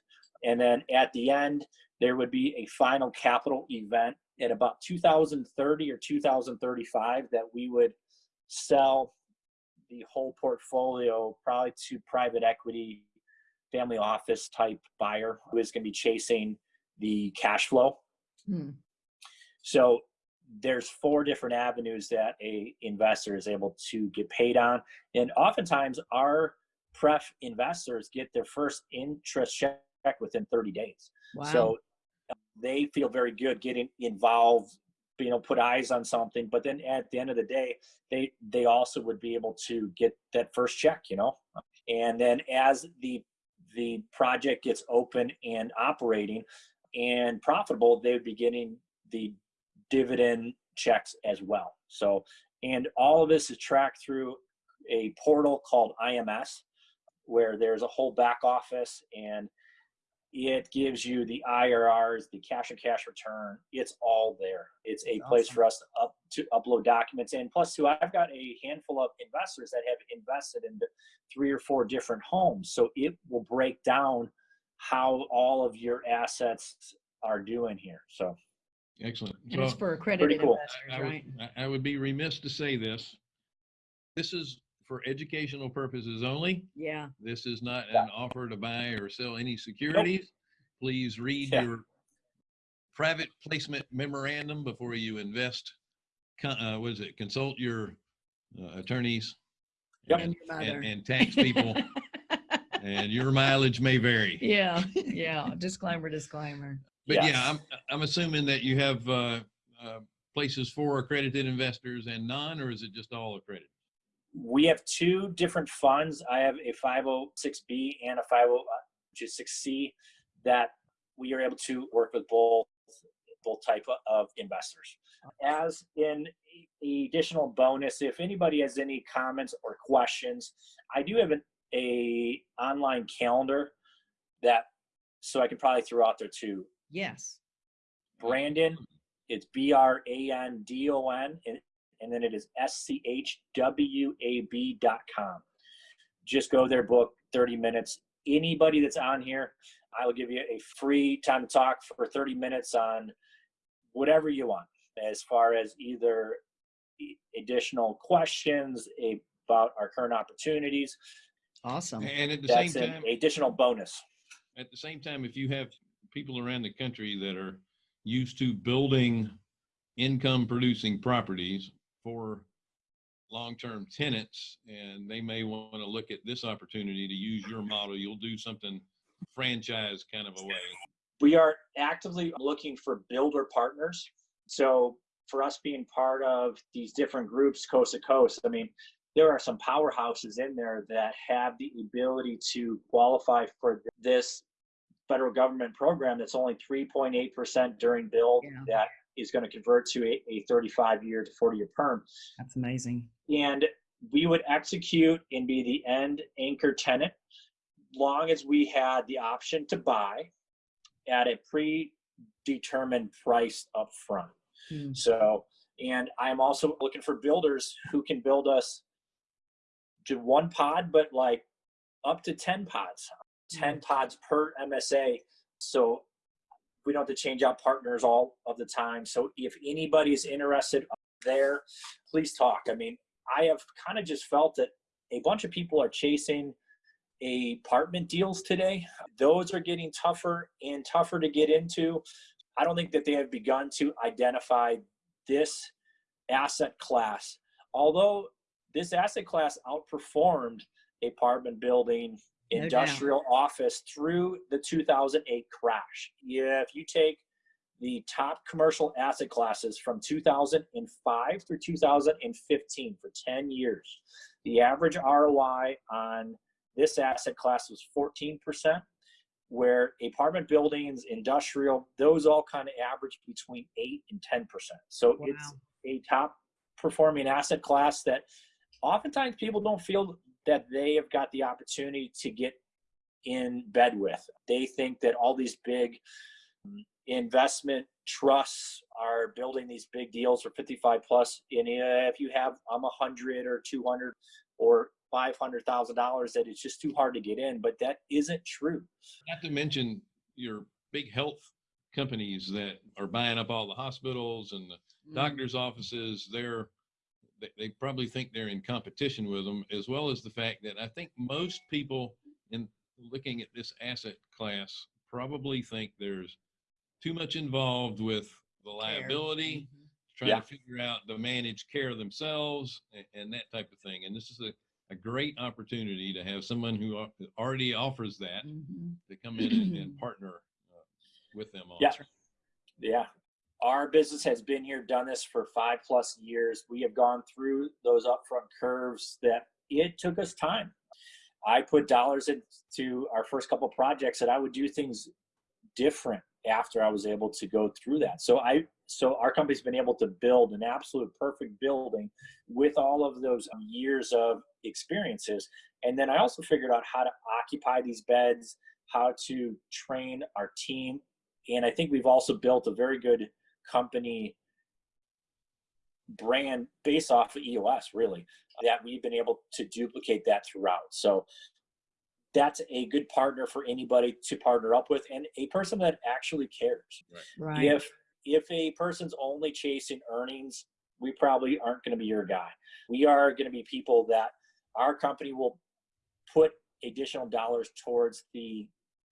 And then at the end, there would be a final capital event at about 2030 or 2035 that we would sell the whole portfolio probably to private equity family office type buyer who is going to be chasing the cash flow. Hmm. So there's four different avenues that a investor is able to get paid on, and oftentimes our pref investors get their first interest check within 30 days. Wow. So they feel very good getting involved, you know, put eyes on something. But then at the end of the day, they they also would be able to get that first check, you know. And then as the the project gets open and operating and profitable, they would be getting the dividend checks as well. So, and all of this is tracked through a portal called IMS, where there's a whole back office and it gives you the IRRs, the cash and cash return. It's all there. It's a place for us to up to upload documents. And plus, too, I've got a handful of investors that have invested in three or four different homes, so it will break down how all of your assets are doing here. So Excellent. and it's for accredited cool. investors, I would, right? I- I would be remiss to say this. This is for educational purposes only. Yeah. This is not Yeah. an offer to buy or sell any securities. Please read Yeah. your private placement memorandum before you invest. Uh, what is it? Consult your uh, attorneys. Yep. And. And, and tax people, (laughs) and your mileage may vary. yeah. Yeah. Disclaimer, disclaimer. But yeah, I'm, I'm assuming that you have uh, uh, places for accredited investors and none, or is it just all accredited? We have two different funds. I have a 506B and a 506C that we are able to work with both both type of investors. As in additional bonus, if anybody has any comments or questions, I do have an a online calendar that so I can probably throw out there too. Yes. Brandon, it's B R A N D O N, and, and then it is S C H W A B dot com. Just go there, book 30 minutes. Anybody that's on here, I will give you a free time to talk for 30 minutes on whatever you want, as far as either additional questions about our current opportunities. Awesome. And at the same That's an time, additional bonus. at the same time, if you have people around the country that are used to building income producing properties for long-term tenants and they may want to look at this opportunity to use your model. You'll do something franchise kind of a way. We are actively looking for builder partners. So for us being part of these different groups coast to coast, I mean, there are some powerhouses in there that have the ability to qualify for this federal government program that's only 3.8% during build Yeah. that is going to convert to a, a 35 year to 40 year perm. That's amazing. And we would execute and be the end anchor tenant long as we had the option to buy at a predetermined price up front. Hmm. So, and I'm also looking for builders who can build us to one pod, but like up to 10 pods, 10 pods per MSA. So we don't have to change out partners all of the time. So if anybody's interested there, please talk. I mean, I have kind of just felt that a bunch of people are chasing apartment deals today. Those are getting tougher and tougher to get into. I don't think that they have begun to identify this asset class. Although this asset class outperformed apartment building, Oh, no doubt. industrial office through the 2008 crash. Yeah, if you take the top commercial asset classes from 2005 through 2015 for 10 years, the average ROI on this asset class was 14%, where apartment buildings, industrial, those all kind of average between 8 and 10%. So it's a top performing asset class that oftentimes people don't feel that they have got the opportunity to get in bed with. They think that all these big um, investment trusts are building these big deals for 55 plus. And if you have um, 100 or 200 or $500,000, that it's just too hard to get in. But that isn't true. Not to mention your big health companies that are buying up all the hospitals and the Mm. doctors' offices. They're they, they probably think they're in competition with them, as well as the fact that I think most people in looking at this asset class probably think there's too much involved with the liability, Mhm. trying Yeah. to figure out the managed care themselves and, and that type of thing. And this is a, a great opportunity to have someone who already offers that Mhm. to come in and, and (clears throat) partner uh, with them on. Yeah. Yeah. Our business has been here, done this for five plus years. We have gone through those upfront curves that it took us time. I put dollars into our first couple projects that I would do things different after I was able to go through that. So I so our company's been able to build an absolute perfect building with all of those years of experiences. And then I also figured out how to occupy these beds, how to train our team. And I think we've also built a very good company brand based off of EOS, really, that we've been able to duplicate that throughout. So that's a good partner for anybody to partner up with and a person that actually cares. Right. If if a person's only chasing earnings, we probably aren't going to be your guy. We are going to be people that our company will put additional dollars towards the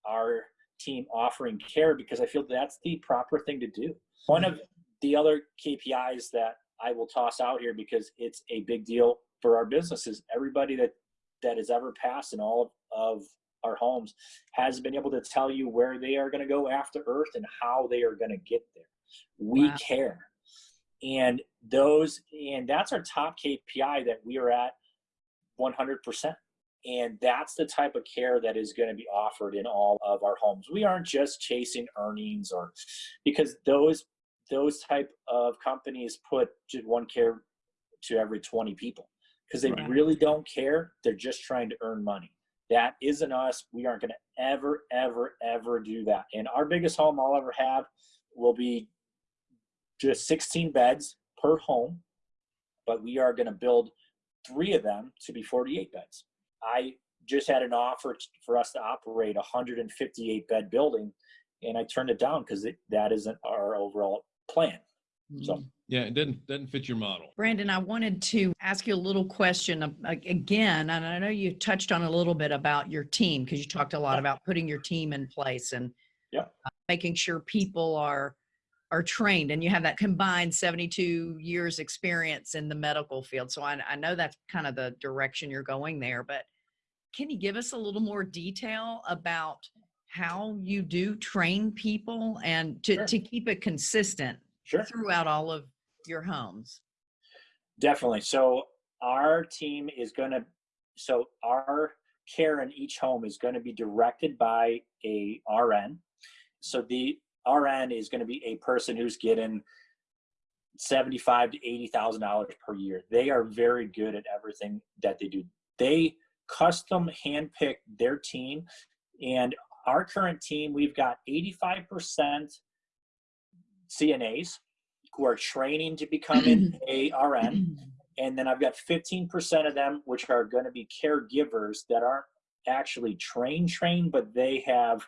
our team offering care because I feel that's the proper thing to do. One of the other KPIs that I will toss out here because it's a big deal for our business is everybody that that has ever passed in all of our homes has been able to tell you where they are going to go after earth and how they are going to get there. We Wow. care. And those and that's our top kpi that we are at 100% and that's the type of care that is going to be offered in all of our homes. We aren't just chasing earnings or because those those type of companies put one care to every 20 people. Because they Right. really don't care they're just trying to earn money. That isn't us we aren't going to ever ever ever do that. And our biggest home i'll ever have will be just 16 beds per home but we are going to build three of them to be 48 beds. I just had an offer for us to operate a 158 bed building and i turned it down because that isn't our overall plan so Mhm. Yeah, it doesn't doesn't fit your model. Brandon, I wanted to ask you a little question a- a- again, and I know you touched on a little bit about your team because you talked a lot Yeah. about putting your team in place and Yeah. uh, making sure people are are trained and you have that combined 72 years experience in the medical field. So I, I know that's kind of the direction you're going there, but can you give us a little more detail about how you do train people and to, Sure. to keep it consistent Sure. throughout all of your homes? Definitely. So our team is going to, so our care in each home is going to be directed by a RN. So the RN is going to be a person who's getting seventy-five to eighty thousand dollars per year. They are very good at everything that they do. They custom handpick their team, and our current team, we've got eighty-five percent CNAs who are training to become an (clears throat) ARN and then I've got 15% of them which are going to be caregivers that aren't actually trained trained but they have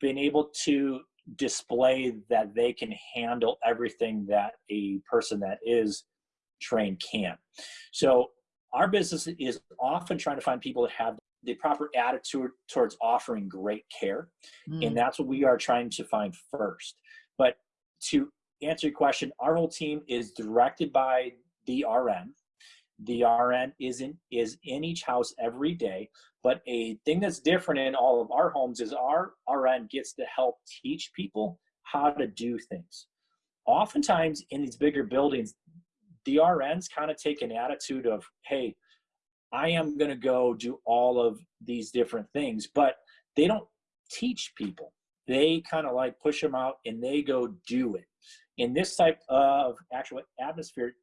been able to display that they can handle everything that a person that is trained can. So our business is often trying to find people that have the proper attitude towards offering great care Mm. and that's what we are trying to find first but to answer your question our whole team is directed by the RN. The RN is in, is in each house every day, but a thing that's different in all of our homes is our RN gets to help teach people how to do things. Oftentimes in these bigger buildings, the RNs kind of take an attitude of, hey, I am going to go do all of these different things, but they don't teach people. They kind of like push them out and they go do it. In this type of actual atmosphere,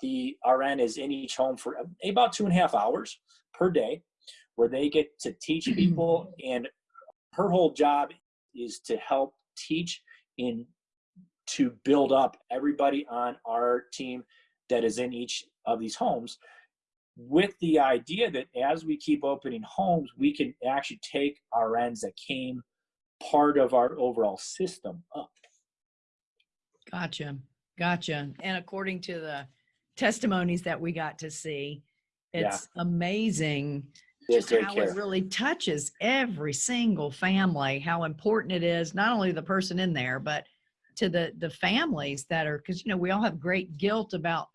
the RN is in each home for eh, about two and a half hours per day, where they get to teach (clears throat) people, and her whole job is to help teach in to build up everybody on our team that is in each of these homes with the idea that as we keep opening homes we can actually take RNs that came part of our overall system up Gotcha. Gotcha. And according to the testimonies that we got to see, Yeah. it's amazing just how care. it really touches every single family, how important it is, not only the person in there, but to the the families that are because you know we all have great guilt about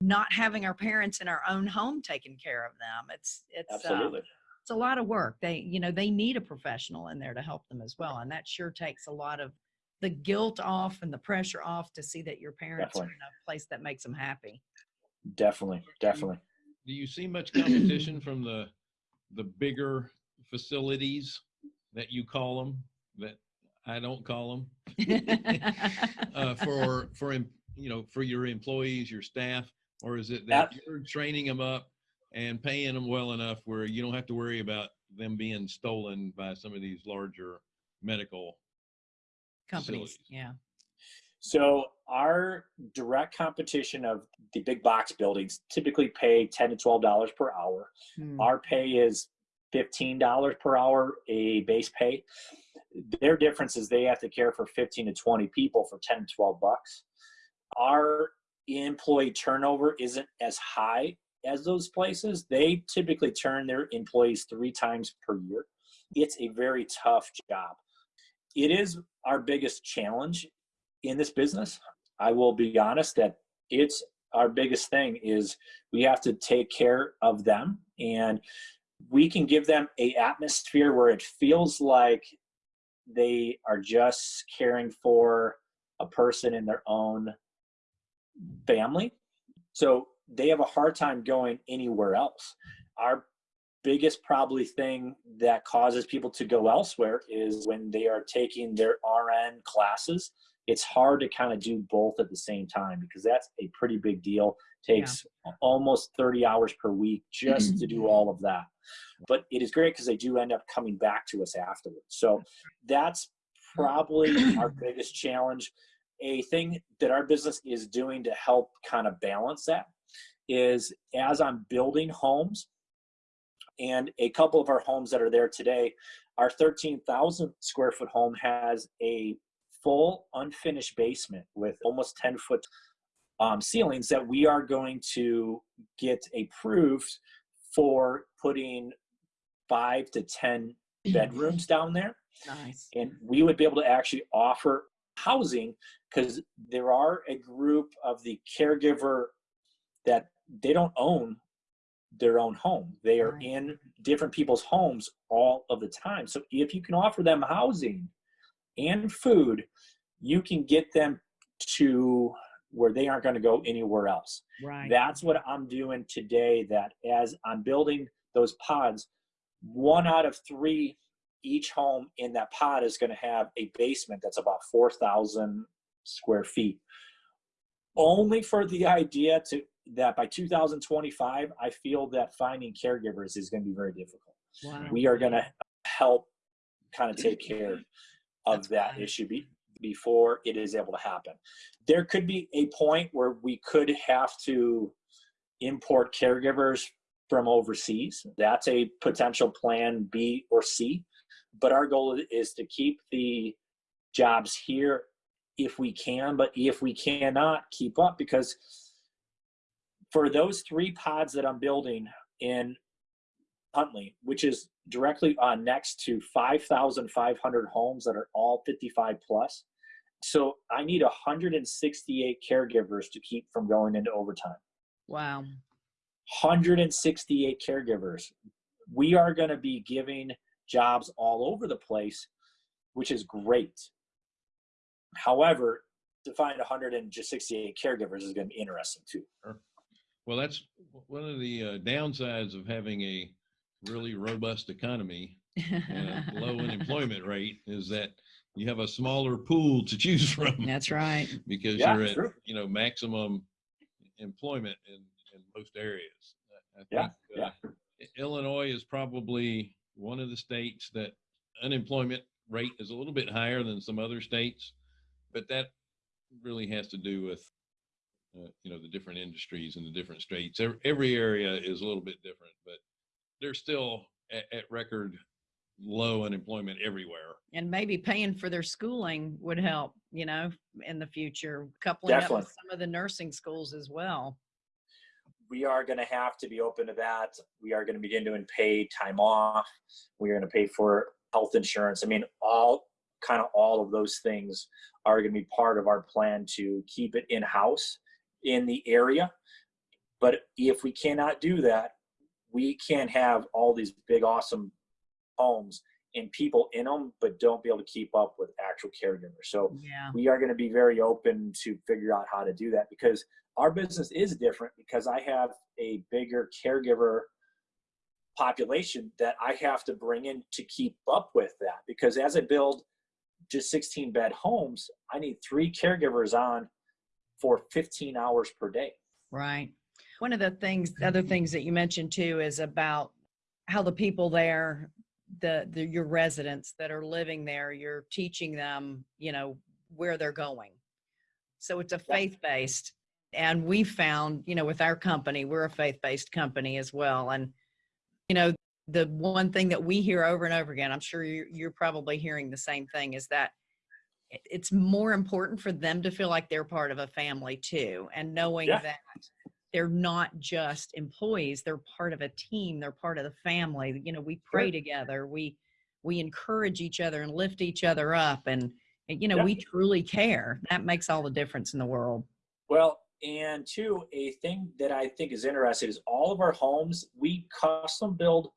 not having our parents in our own home taking care of them. It's it's uh, absolutely it's a lot of work. They, you know, they need a professional in there to help them as well. And that sure takes a lot of the guilt off and the pressure off to see that your parents Definitely. are in a place that makes them happy. definitely definitely Do you see much competition from the the bigger facilities that you call them that I don't call them (laughs) uh, for for em- you know for your employees, your staff, or is it that Ab- you're training them up and paying them well enough where you don't have to worry about them being stolen by some of these larger medical Companies. facilities? Yeah. So our direct competition of the big box buildings typically pay ten to twelve dollars per hour. Hmm. Our pay is fifteen dollars per hour, a base pay. Their difference is they have to care for fifteen to twenty people for ten to twelve bucks. Our employee turnover isn't as high as those places. They typically turn their employees three times per year. It's a very tough job. It is our biggest challenge in this business. I will be honest that it's our biggest thing is we have to take care of them and we can give them a atmosphere where it feels like they are just caring for a person in their own family. So they have a hard time going anywhere else. Our biggest probably thing that causes people to go elsewhere is when they are taking their RN classes. It's hard to kind of do both at the same time because that's a pretty big deal. Takes almost 30 hours per week just to do (clears throat) all of that. But it is great because they do end up coming back to us afterwards. So that's probably our biggest challenge. A thing that our business is doing to help kind of balance that is as I'm building homes, and a couple of our homes that are there today, our 13,000 square foot home has a full unfinished basement with almost 10 foot um, ceilings that we are going to get approved for putting five to 10 bedrooms down there Nice. and we would be able to actually offer housing because there are a group of the caregiver that they don't own their own home. They are Right. in different people's homes all of the time. So if you can offer them housing and food, you can get them to where they aren't going to go anywhere else. Right. That's what I'm doing today. That as I'm building those pods, one out of three each home in that pod is going to have a basement that's about 4,000 square feet. Only for the idea to that by 2025, I feel that finding caregivers is going to be very difficult. Wow. We are going to help kind of take care of That's that fine. issue be, before it is able to happen. There could be a point where we could have to import caregivers from overseas. That's a potential plan B or C. But our goal is to keep the jobs here if we can, but if we cannot, keep up because for those three pods that I'm building in Huntley, which is directly uh, next to 5,500 homes that are all 55 plus. So I need 168 caregivers to keep from going into overtime. Wow. 168 caregivers. We are going to be giving jobs all over the place, which is great. However, to find 168 caregivers is going to be interesting too. Well, that's one of the uh, downsides of having a really robust economy and a (laughs) low unemployment rate is that you have a smaller pool to choose from That's right. (laughs) because Yeah, you're at true. you know maximum employment in, in most areas. I- I Yeah, think, uh, Illinois is probably one of the states that unemployment rate is a little bit higher than some other states, but that really has to do with uh, you know the different industries and the different states. Every, every area is a little bit different, but they're still at, at record low unemployment everywhere. and maybe paying for their schooling would help, you know, in the future, coupling up with some of the nursing schools as well. We are going to have to be open to that. We are going to begin doing paid time off. We are going to pay for health insurance. I mean, all kind of all of those things are going to be part of our plan to keep it in house in the area. But if we cannot do that, we can't have all these big, awesome homes and people in them, but don't be able to keep up with actual caregivers. So Yeah. we are going to be very open to figure out how to do that because our business is different because I have a bigger caregiver population that I have to bring in to keep up with that because as I build just 16 bed homes, I need three caregivers on for 15 hours per day. Right. One of the things, other things that you mentioned too is about how the people there, the, the your residents that are living there, you're teaching them, you know, where they're going. So it's a Yeah. And we found, you know, with our company, we're a faith based company as well. And, you know, the one thing that we hear over and over again, I'm sure you're, you're probably hearing the same thing, is that it's more important for them to feel like they're part of a family too and knowing Yeah. that they're not just employees they're part of a team they're part of the family you know we pray Sure. together we we encourage each other and lift each other up and, and, you know Yeah. we truly care that makes all the difference in the world Well, and two, a thing that I think is interesting is all of our homes, we custom build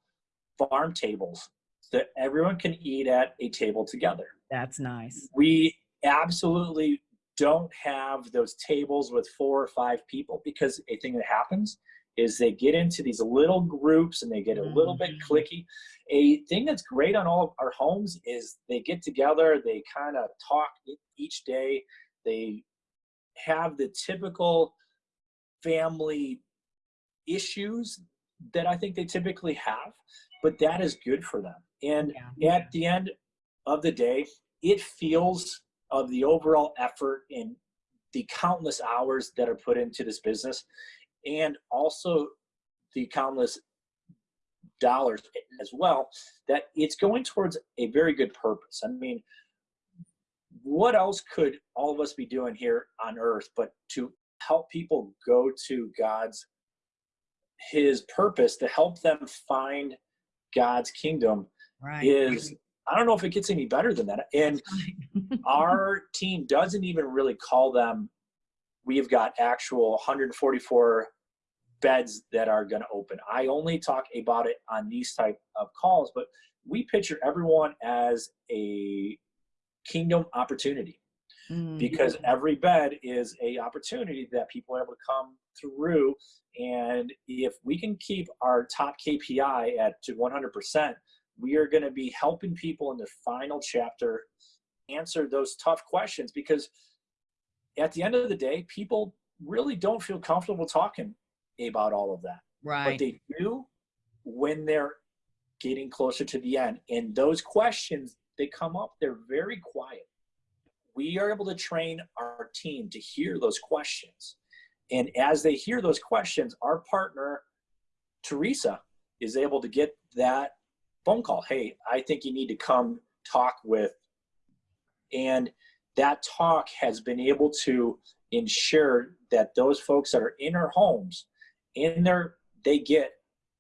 farm tables that everyone can eat at a table together. that's nice we absolutely don't have those tables with four or five people because a thing that happens is they get into these little groups and they get a little bit Mhm. clicky. A thing that's great on all of our homes is they get together, they kind of talk each day, they have the typical family issues that I think they typically have, but that is good for them. And Yeah. at the end of the day, it feels of the overall effort and the countless hours that are put into this business and also the countless dollars as well that it's going towards a very good purpose i mean what else could all of us be doing here on earth but to help people go to god's his purpose to help them find god's kingdom right is I don't know if it gets any better than that. And (laughs) our team doesn't even really call them. We've got actual 144 beds that are going to open. I only talk about it on these type of calls, but we picture everyone as a kingdom opportunity. Mm. because every bed is a opportunity that people are able to come through. And if we can keep our top kpi at to 100% we are going to be helping people in the final chapter answer those tough questions. Because at the end of the day people really don't feel comfortable talking about all of that. Right. but they do when they're getting closer to the end. And those questions they come up they're very quiet. We are able to train our team to hear those questions. And as they hear those questions our partner teresa is able to get that phone call. Hey i think you need to come talk with and that talk has been able to ensure that those folks that are in our homes in their they get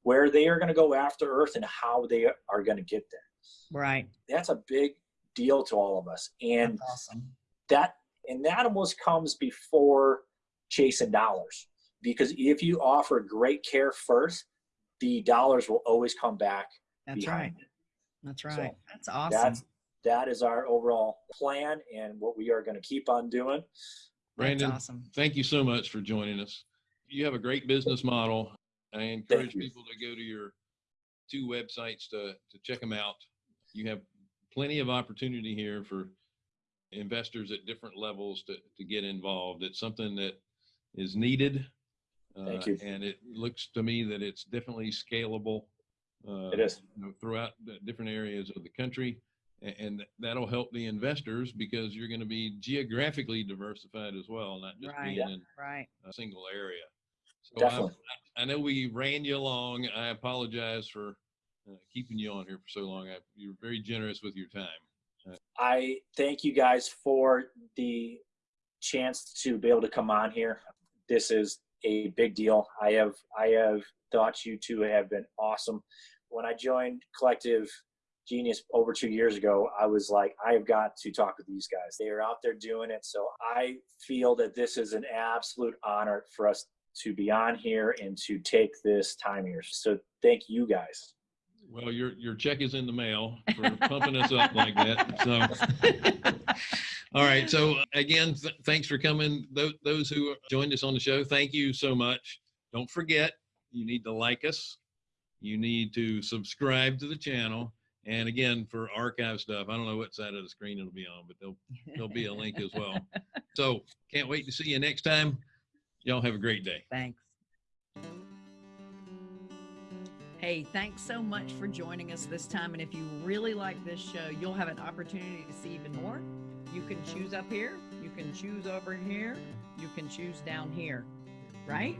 where they are going to go after earth and how they are going to get there Right. that's a big deal to all of us and awesome. that and that almost comes before chasing dollars because if you offer great care first the dollars will always come back That's right. it. That's So right. That's awesome. that's that is our overall plan and what we are going to keep on doing Brandon, That's awesome. thank you so much for joining us. You have a great business model. I encourage people to go to your two websites to, to check them out. You have plenty of opportunity here for investors at different levels to, to get involved. It's something that is needed. Thank uh, you. And it looks to me that it's definitely scalable. uh, It is. you know, throughout the different areas of the country. a- And that'll help the investors because you're going to be geographically diversified as well, not just Right. being in Right. a single area. So Definitely. I, I know we ran you along. I apologize for uh, keeping you on here for so long. I, you're very generous with your time. I thank you guys for the chance to be able to come on here. This is a big deal. I have I have thought you two have been awesome. When I joined Collective Genius over two years ago, I was like, I have got to talk with these guys. They are out there doing it. So I feel that this is an absolute honor for us to be on here and to take this time here. So thank you guys. Well, your your check is in the mail for pumping us up like that. So, (laughs) all right. So uh, again, th- thanks for coming. Those those who joined us on the show, thank you so much. Don't forget, you need to like us. You need to subscribe to the channel. And again, for archive stuff, I don't know what side of the screen it'll be on, but there'll there'll be a link as well. (laughs) So can't wait to see you next time. Y'all have a great day. Thanks. Hey, thanks so much for joining us this time. And if you really like this show, you'll have an opportunity to see even more. You can choose up here, you can choose over here, you can choose down here, right?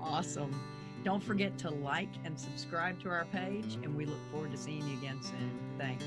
Awesome. Don't forget to like and subscribe to our page, and we look forward to seeing you again soon. Thanks.